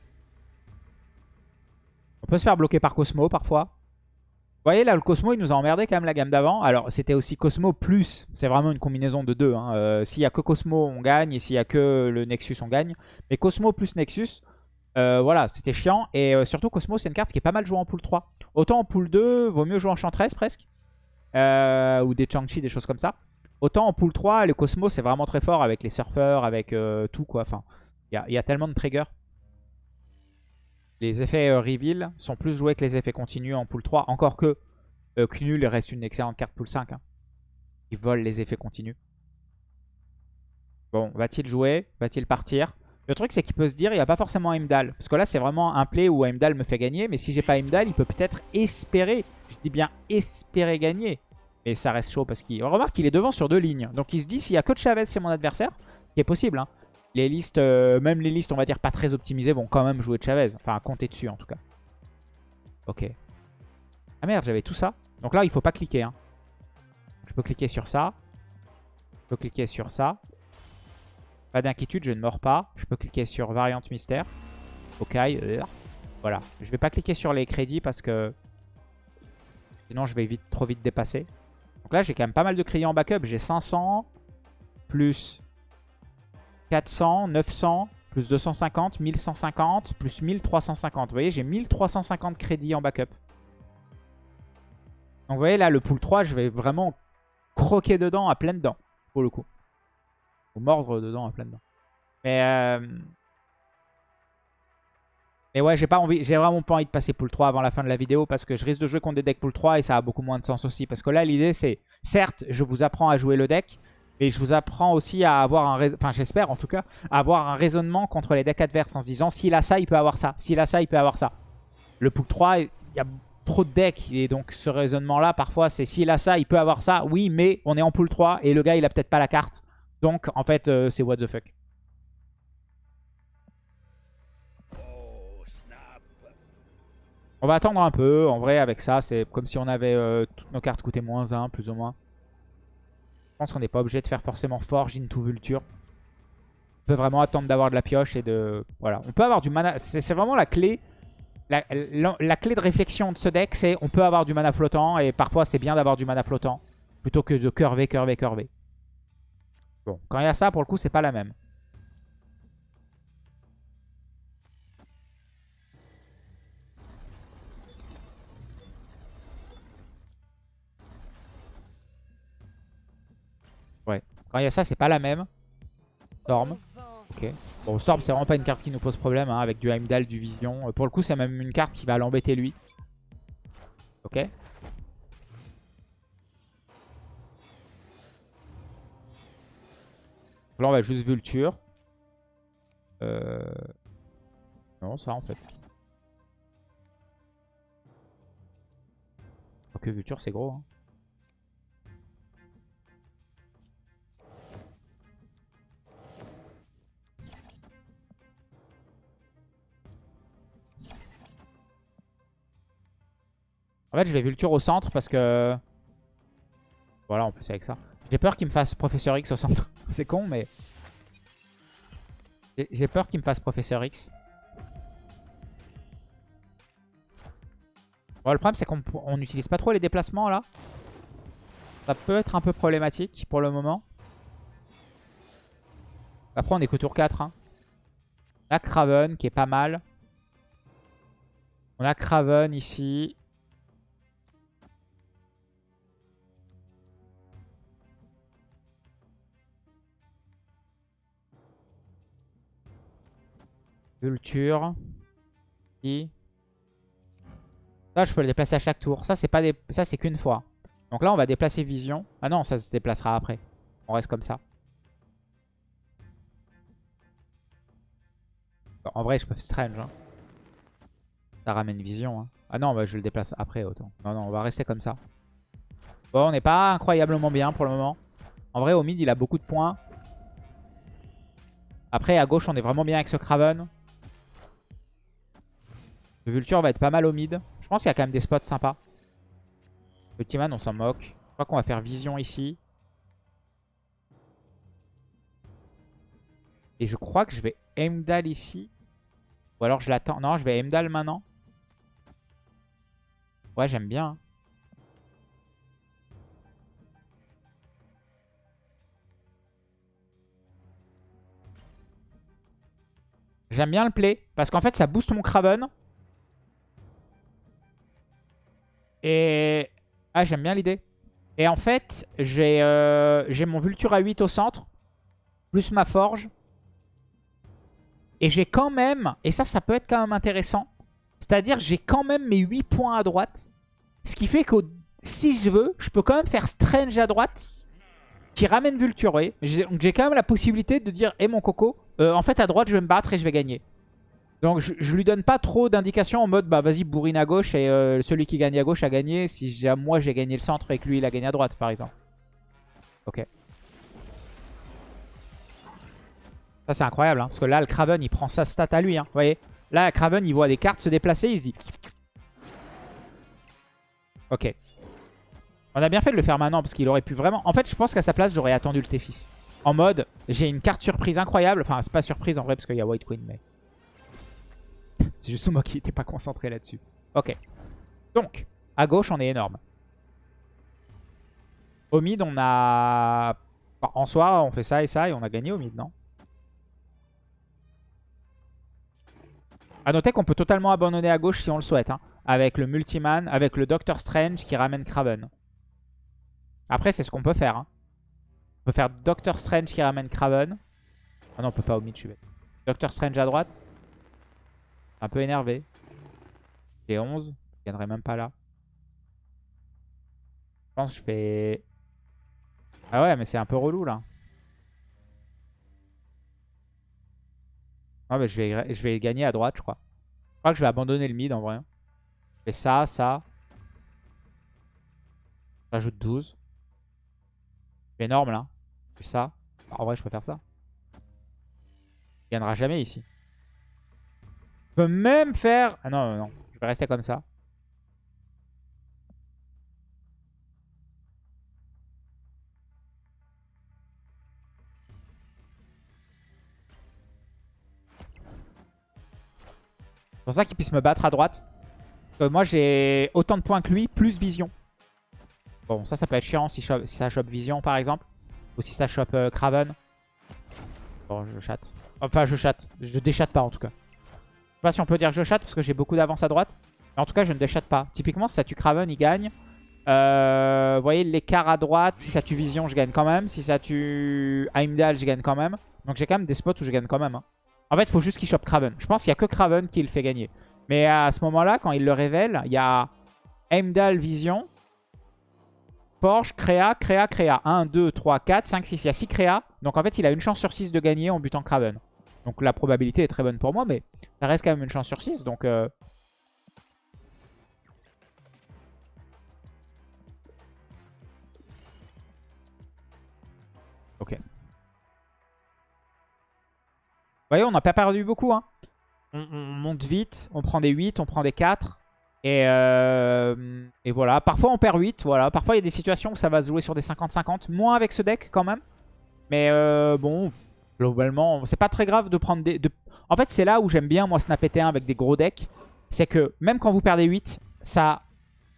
On peut se faire bloquer par Cosmo parfois. Vous voyez là, le Cosmo, il nous a emmerdé quand même la gamme d'avant. Alors, c'était aussi Cosmo plus. C'est vraiment une combinaison de deux. hein. Euh, s'il y a que Cosmo, on gagne. Et s'il y a que le Nexus, on gagne. Mais Cosmo plus Nexus, euh, voilà, c'était chiant. Et euh, surtout, Cosmo, c'est une carte qui est pas mal jouée en pool 3. Autant en pool 2, vaut mieux jouer en Chantress presque. Euh, ou des Chang-Chi, des choses comme ça. Autant en pool 3, le Cosmo, c'est vraiment très fort avec les surfeurs, avec tout quoi. Enfin, il y a, tellement de triggers. Les effets reveal sont plus joués que les effets continus en pool 3. Encore que euh, Knul reste une excellente carte pool 5. Hein. Il vole les effets continus. Bon, va-t-il jouer? Va-t-il partir? Le truc, c'est qu'il peut se dire, il n'y a pas forcément Heimdall. Parce que là, c'est vraiment un play où Heimdall me fait gagner. Mais si j'ai pas Heimdall, il peut peut-être espérer. Je dis bien espérer gagner. Mais ça reste chaud parce qu'il... Remarque qu'il est devant sur deux lignes. Donc il se dit, s'il y a que Chavez chez mon adversaire, ce qui est possible, hein, les listes, euh, même les listes, on va dire, pas très optimisées, vont quand même jouer Chavez. Enfin, compter dessus, en tout cas. Ok. Ah merde, j'avais tout ça. Donc là, il faut pas cliquer. Hein. Je peux cliquer sur ça. Je peux cliquer sur ça. Pas d'inquiétude, je ne mords pas. Je peux cliquer sur variante mystère. Ok. euh, Voilà. Je vais pas cliquer sur les crédits parce que... Sinon, je vais trop vite dépasser. Donc là, j'ai quand même pas mal de crédits en backup. J'ai 500 plus 400, 900, plus 250, 1150, plus 1350. Vous voyez, j'ai 1350 crédits en backup. Donc vous voyez là, le pool 3, je vais vraiment croquer dedans à pleines dents, pour le coup. Mordre dedans à pleines dents. Mais, euh... Mais ouais, j'ai pas envie, j'ai vraiment pas envie de passer pool 3 avant la fin de la vidéo parce que je risque de jouer contre des decks pool 3 et ça a beaucoup moins de sens aussi. Parce que là, l'idée c'est, certes, je vous apprends à jouer le deck, mais je vous apprends aussi à avoir un... Enfin, j'espère en tout cas, à avoir un raisonnement contre les decks adverses en se disant s'il a ça, il peut avoir ça. S'il a ça, il peut avoir ça. Le pool 3, il y a trop de decks et donc ce raisonnement-là, parfois, c'est s'il a ça, il peut avoir ça. Oui, mais on est en pool 3 et le gars, il a peut-être pas la carte. Donc, en fait, euh, c'est what the fuck. On va attendre un peu. En vrai, avec ça, c'est comme si on avait euh, toutes nos cartes coûtaient moins 1, plus ou moins. Je pense qu'on n'est pas obligé de faire forcément Forge into Vulture. On peut vraiment attendre d'avoir de la pioche et de... Voilà. On peut avoir du mana... C'est vraiment la clé. La, la- la clé de réflexion de ce deck, c'est on peut avoir du mana flottant. Et parfois, c'est bien d'avoir du mana flottant. Plutôt que de curver, curver, curver. Bon, quand il y a ça, pour le coup, c'est pas la même. Ouais. Quand il y a ça, c'est pas la même. Storm. Ok. Bon, Storm, c'est vraiment pas une carte qui nous pose problème, hein, avec du Heimdall, du Vision. Euh, Pour le coup, c'est même une carte qui va l'embêter lui. Ok. Là, on va juste Vulture. Euh... Non, ça en fait. que Vulture, c'est gros. hein. En fait, je vais Vulture au centre parce que... Voilà, en plus avec ça. J'ai peur qu'il me fasse Professeur X au centre. C'est con, mais... J'ai- peur qu'il me fasse Professeur X. Bon, le problème, c'est qu'on on n'utilise pas trop les déplacements, là. Ça peut être un peu problématique pour le moment. Après, on est que tour 4. Hein. On a Craven, qui est pas mal. On a Craven ici. Vulture. Ça, je peux le déplacer à chaque tour. Ça, c'est pas des... ça c'est qu'une fois. Donc là, on va déplacer Vision. Ah non, ça se déplacera après. On reste comme ça. En vrai, je peux Strange. hein. Ça ramène Vision. hein. Ah non, bah, je le déplace après autant. Non, non, on va rester comme ça. Bon, on n'est pas incroyablement bien pour le moment. En vrai, au mid, il a beaucoup de points. Après, à gauche, on est vraiment bien avec ce Craven. Le Vulture va être pas mal au mid. Je pense qu'il y a quand même des spots sympas. Ultiman, on s'en moque. crois qu'on va faire vision ici. Et je crois que je vais Emdal ici. Ou alors je l'attends. Non, je vais Emdal maintenant. Ouais, j'aime bien. Hein. J'aime bien le play. Parce qu'en fait, ça booste mon Craven. Et... Ah, j'aime bien l'idée. Et en fait, j'ai euh, mon Vulture à 8 au centre. Plus ma Forge. Et j'ai quand même... Et ça, ça peut être quand même intéressant. C'est-à-dire, j'ai quand même mes 8 points à droite. Ce qui fait que si je veux, je peux quand même faire Strange à droite. Qui ramène Vulture, Donc j'ai quand même la possibilité de dire, hé mon coco, euh, en fait à droite je vais me battre et je vais gagner. Donc je, lui donne pas trop d'indications en mode, bah vas-y bourrine à gauche et euh, celui qui gagne à gauche a gagné. Si moi j'ai gagné le centre et que lui il a gagné à droite par exemple. Ok. Ça c'est incroyable, hein, parce que là le Craven il prend sa stat à lui. Hein, vous voyez Là Craven il voit des cartes se déplacer, il se dit... Ok. On a bien fait de le faire maintenant parce qu'il aurait pu vraiment... En fait, je pense qu'à sa place, j'aurais attendu le T6. En mode, j'ai une carte surprise incroyable. Enfin, c'est pas surprise en vrai parce qu'il y a White Queen, mais... [LAUGHS] c'est juste moi qui n'étais pas concentré là-dessus. Ok. Donc, à gauche, on est énorme. Au mid, on a... En soi, on fait ça et ça et on a gagné au mid, non? A noter qu'on peut totalement abandonner à gauche si on le souhaite. Hein, avec le Multiman, avec le Doctor Strange qui ramène Craven. Après, c'est ce qu'on peut faire. Hein. On peut faire Doctor Strange qui ramène Craven. Ah non, on peut pas au mid, je suis Doctor Strange à droite. Un peu énervé. J'ai 11. Je gagnerai même pas là. Je pense que je fais... Ah ouais, mais c'est un peu relou là. Ah bah je vais, gagner à droite, je crois. Je crois que je vais abandonner le mid en vrai. Je fais ça, ça. J'ajoute 12. C'est énorme là. Je fais ça. en vrai, je faire ça. Il gagnera jamais ici. Peux même faire... Ah non, non, non. Je vais rester comme ça. C'est pour ça qu'il puisse me battre à droite. moi, j'ai autant de points que lui, plus vision. Bon, ça, ça peut être chiant si, ça chope Vision, par exemple. Ou si ça chope euh, Craven. Bon, je chatte. Enfin, je chatte. Je déchatte pas, en tout cas. Je sais pas si on peut dire que je chatte, parce que j'ai beaucoup d'avance à droite. Mais en tout cas, je ne déchatte pas. Typiquement, si ça tue Craven, il gagne. Euh, vous voyez, l'écart à droite, si ça tue Vision, je gagne quand même. Si ça tue Heimdall, je gagne quand même. Donc j'ai quand même des spots où je gagne quand même. Hein. En fait, il faut juste qu'il chope Craven. Je pense qu'il n'y a que Craven qui le fait gagner. Mais à ce moment-là, quand il le révèle, il y a Heimdall Vision. Porsche, créa, créa, créa. 1, 2, 3, 4, 5, 6. Il y a 6 créa. Donc en fait, il a une chance sur 6 de gagner en butant Craven. Donc la probabilité est très bonne pour moi, mais ça reste quand même une chance sur 6. Donc... Euh... Ok. Vous voyez, on n'a pas perdu beaucoup. Hein. On, on, monte vite, on prend des 8, on prend des 4. Euh, et, voilà, parfois on perd 8, voilà. Parfois il y a des situations où ça va se jouer sur des 50-50. Moins avec ce deck quand même. Mais euh, bon, globalement, c'est pas très grave de prendre des... En fait, c'est là où j'aime bien, moi, snapper T1 avec des gros decks. C'est que même quand vous perdez 8, ça,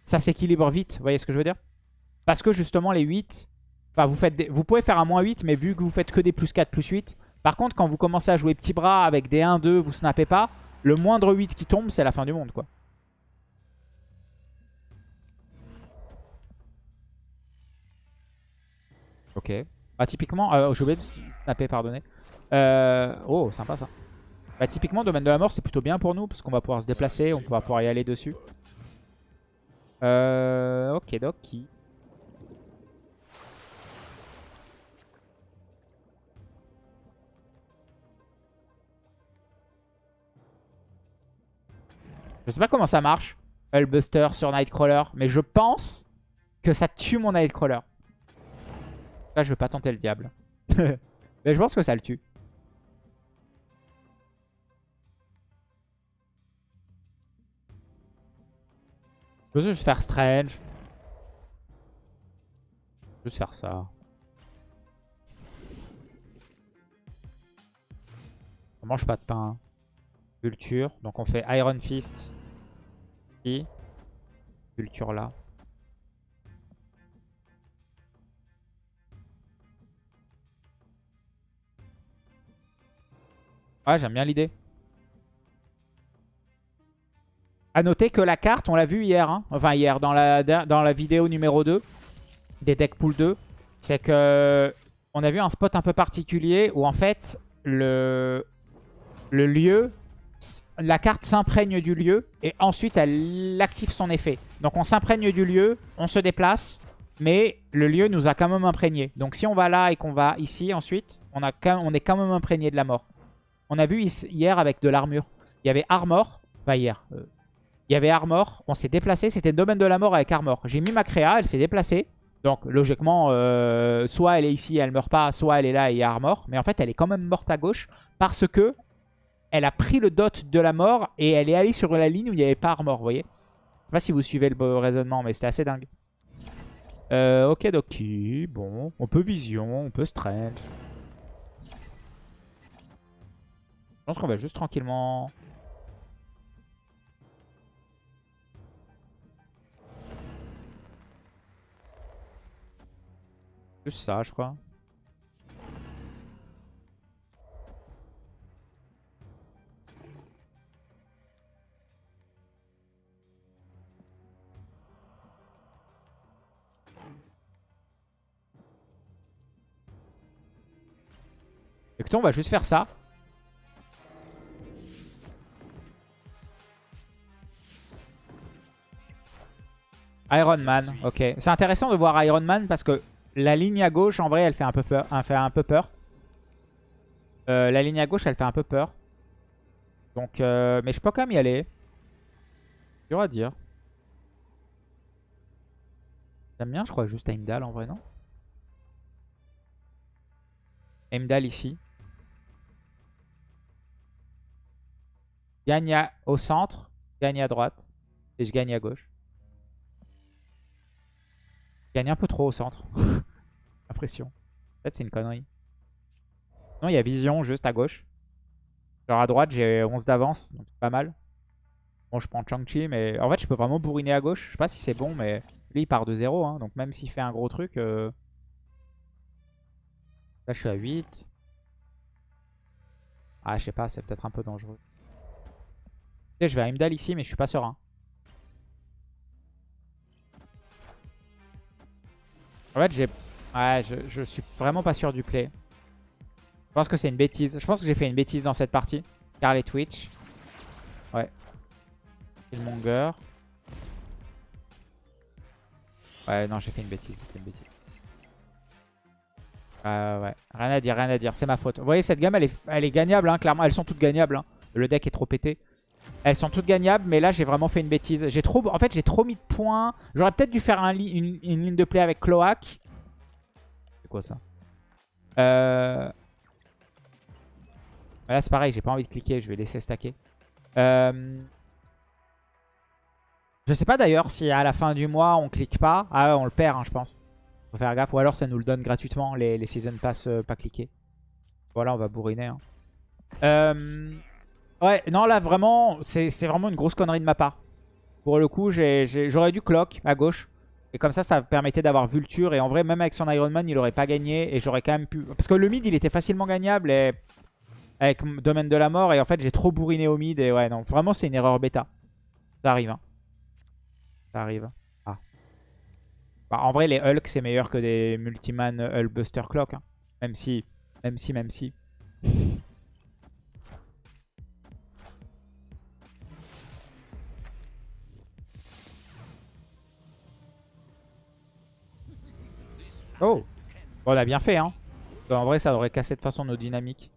s'équilibre vite. Vous voyez ce que je veux dire? Parce que justement, les 8... Enfin, vous, faites vous pouvez faire un moins 8, mais vu que vous faites que des plus 4, plus 8... Par contre, quand vous commencez à jouer petit bras avec des 1, 2, vous snappez pas, le moindre 8 qui tombe, c'est la fin du monde, quoi. Ok. Bah typiquement, euh, je vais snapper, pardonnez. Euh, oh, sympa ça. Bah typiquement, domaine de la mort, c'est plutôt bien pour nous, parce qu'on va pouvoir se déplacer, on va pouvoir y aller dessus. Euh, ok, qui Je sais pas comment ça marche, Hullbuster sur Nightcrawler, mais je pense que ça tue mon Nightcrawler. Je veux pas tenter le diable. [LAUGHS] Mais je pense que ça le tue. Je veux juste faire Strange. Juste faire ça. On mange pas de pain. Culture. Donc on fait Iron Fist. Ici. Culture là. Ouais, j'aime bien l'idée. A noter que la carte, on l'a vu hier, hein. enfin hier, dans la, dans la vidéo numéro 2 des deck pool 2, c'est que on a vu un spot un peu particulier où en fait, le, le lieu, la carte s'imprègne du lieu et ensuite elle active son effet. Donc on s'imprègne du lieu, on se déplace, mais le lieu nous a quand même imprégné. Donc si on va là et qu'on va ici ensuite, on, a on est quand même imprégné de la mort. On a vu hier avec de l'armure. Il y avait armor. Pas hier. Euh, il y avait armor. On s'est déplacé. C'était domaine de la mort avec armor. J'ai mis ma créa. Elle s'est déplacée. Donc logiquement, euh, soit elle est ici, elle meurt pas, soit elle est là et il y a armor. Mais en fait, elle est quand même morte à gauche parce que elle a pris le dot de la mort et elle est allée sur la ligne où il n'y avait pas armor, vous voyez Je sais pas si vous suivez le raisonnement, mais c'était assez dingue. Euh, ok, ok. Bon, on peut vision, on peut strange. Pense qu'on va juste tranquillement... Juste ça, je crois. Écoutez, on va juste faire ça. Iron Man, ok. C'est intéressant de voir Iron Man parce que la ligne à gauche, en vrai, elle fait un peu peur. Elle fait un peu peur. Euh, la ligne à gauche, elle fait un peu peur. Donc, euh, mais je peux quand même y aller. Dur à dire. J'aime bien, je crois, juste Heimdall en vrai, non? Heimdall ici. Gagne au centre, gagne à droite. Et je gagne à gauche gagne un peu trop au centre. [LAUGHS] Impression. Peut-être c'est une connerie. Non, il y a vision juste à gauche. Genre à droite, j'ai 11 d'avance, donc pas mal. Bon, je prends Chang-Chi, mais en fait, je peux vraiment bourriner à gauche. Je sais pas si c'est bon, mais lui, il part de 0. Hein, donc même s'il fait un gros truc... Euh, là, je suis à 8. Ah, je sais pas, c'est peut-être un peu dangereux. Je vais à Imdal ici, mais je suis pas serein. En fait, j'ai... Ouais, je, suis vraiment pas sûr du play. Je pense que c'est une bêtise. Je pense que j'ai fait une bêtise dans cette partie. Scarlet Twitch. Ouais. Killmonger. Ouais, non, j'ai fait une bêtise. Fait une bêtise. Euh, ouais, rien à dire, rien à dire. C'est ma faute. Vous voyez, cette gamme, elle est, elle est gagnable, hein, clairement. Elles sont toutes gagnables. Hein. Le deck est trop pété. Elles sont toutes gagnables, mais là j'ai vraiment fait une bêtise. J'ai trop, En fait j'ai trop mis de points. J'aurais peut-être dû faire une, ligne de play avec Cloak. C'est quoi ça? Euh... Là c'est pareil, j'ai pas envie de cliquer, je vais laisser stacker. Euh... Je sais pas d'ailleurs si à la fin du mois on clique pas. Ah ouais, on le perd hein, je pense. Faut faire gaffe. Ou alors ça nous le donne gratuitement les, les Season Pass euh, pas cliqués. Voilà, on va bourriner. Hein. Euh... Ouais, non, là, vraiment, c'est vraiment une grosse connerie de ma part. Pour le coup, j'aurais dû clock à gauche. Et comme ça, ça permettait d'avoir Vulture. Et en vrai, même avec son Iron Man, il aurait pas gagné. Et j'aurais quand même pu... Parce que le mid, il était facilement gagnable et... avec Domaine de la Mort. Et en fait, j'ai trop bourriné au mid. Et ouais, non, vraiment, c'est une erreur bêta. Ça arrive. Hein. Ça arrive. Ah. Bah, en vrai, les Hulk, c'est meilleur que des Multiman Hulk Buster Clock. Hein. Même si, même si, même si. Oh On a bien fait, hein. En vrai, ça aurait cassé de façon nos dynamiques.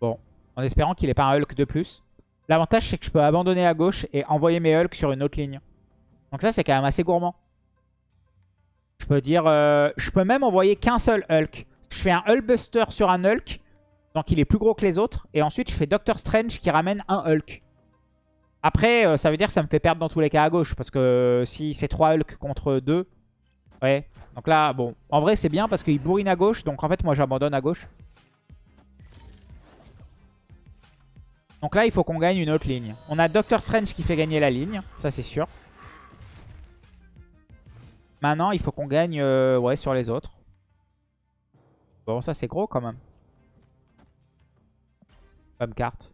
Bon, en espérant qu'il n'ait pas un Hulk de plus. L'avantage, c'est que je peux abandonner à gauche et envoyer mes Hulk sur une autre ligne. Donc ça, c'est quand même assez gourmand. Je peux dire... Euh, je peux même envoyer qu'un seul Hulk. Je fais un Hulkbuster sur un Hulk Donc il est plus gros que les autres. Et ensuite, je fais Doctor Strange qui ramène un Hulk. Après, euh, ça veut dire que ça me fait perdre dans tous les cas à gauche. Parce que si c'est 3 Hulk contre 2... Ouais. Donc là, bon. En vrai, c'est bien parce qu'il bourrine à gauche. Donc en fait, moi, j'abandonne à gauche. Donc là, il faut qu'on gagne une autre ligne. On a Doctor Strange qui fait gagner la ligne. Ça, c'est sûr. Maintenant, il faut qu'on gagne euh, ouais, sur les autres. Bon, ça, c'est gros quand même. Carte.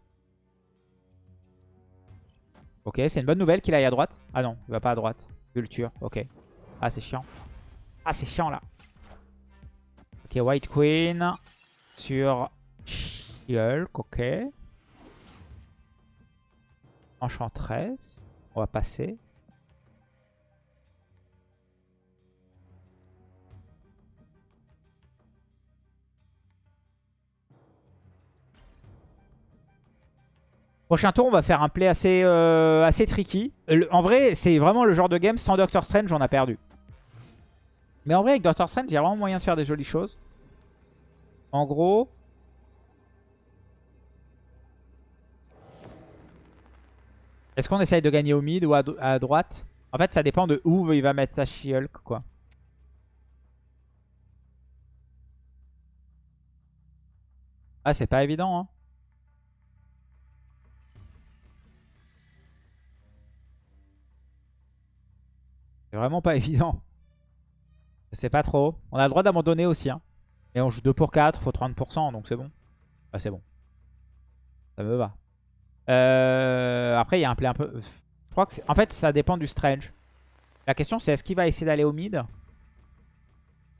Ok, c'est une bonne nouvelle qu'il aille à droite. Ah non, il va pas à droite. Vulture, ok. Ah, c'est chiant. Ah, c'est chiant là. Ok, White Queen sur Hulk, ok. Enchantress. On va passer. Prochain tour, on va faire un play assez, euh, assez tricky. en vrai, c'est vraiment le genre de game, sans Doctor Strange, on a perdu. Mais en vrai, avec Doctor Strange, il y a vraiment moyen de faire des jolies choses. En gros... Est-ce qu'on essaye de gagner au mid ou à, droite? En fait, ça dépend de où il va mettre sa She-Hulk, quoi. Ah, c'est pas évident, hein. C'est vraiment pas [LAUGHS] évident. C'est pas trop. On a le droit d'abandonner aussi. Hein. Et on joue 2 pour 4, faut 30%, donc c'est bon. Ah, c'est bon. Ça me va. Euh, après, il y a un play un peu... Je crois que En fait, ça dépend du Strange. La question, c'est est-ce qu'il va essayer d'aller au mid?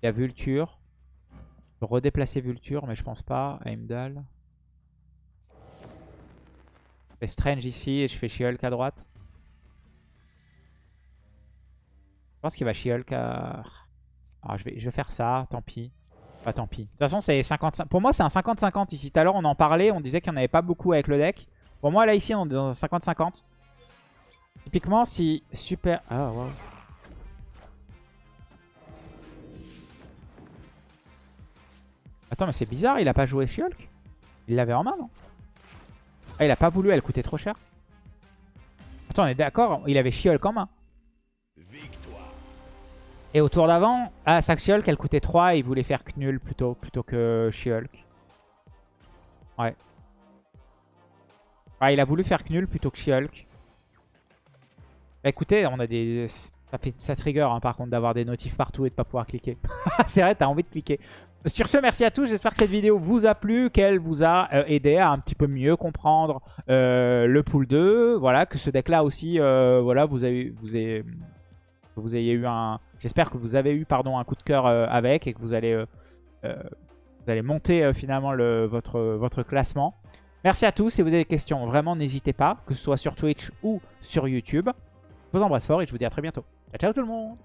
Il y a Vulture. Je peux redéplacer Vulture, mais je pense pas. Heimdall. Je fais Strange ici et je fais She-Hulk à droite. Je pense qu'il va She-Hulk. Alors, je vais, je vais faire ça, tant pis. Pas tant pis. De toute façon, c'est 55. Pour moi, c'est un 50-50 ici. Tout à l'heure, on en parlait. On disait qu'il n'y en avait pas beaucoup avec le deck. Pour moi, là, ici, on est dans un 50-50. Typiquement, si super... Ah, wow. Attends, mais c'est bizarre. Il a pas joué She-Hulk Il l'avait en main, non? Ah, il a pas voulu. Elle coûtait trop cher. Attends, on est d'accord. Il avait She-Hulk en main. Et au tour d'avant, ah, Saxiol, qu'elle coûtait 3 et il voulait faire Knull plutôt, plutôt que She-Hulk. Ouais. Ah, il a voulu faire Knull plutôt que She-Hulk. Bah, écoutez, on a des... Ça, fait... ça trigger hein, par contre d'avoir des notifs partout et de pas pouvoir cliquer. [LAUGHS] C'est vrai, t'as envie de cliquer. Sur ce, merci à tous. J'espère que cette vidéo vous a plu, qu'elle vous a euh, aidé à un petit peu mieux comprendre euh, le pool 2. Voilà, que ce deck-là aussi, euh, voilà, vous avez, vous avez, vous ayez eu un... J'espère que vous avez eu pardon, un coup de cœur euh, avec et que vous allez, euh, euh, monter finalement le, votre, votre classement. Merci à tous. Si vous avez des questions, vraiment n'hésitez pas, que ce soit sur Twitch ou sur YouTube. Je vous embrasse fort et je vous dis à très bientôt. Ciao, ciao tout le monde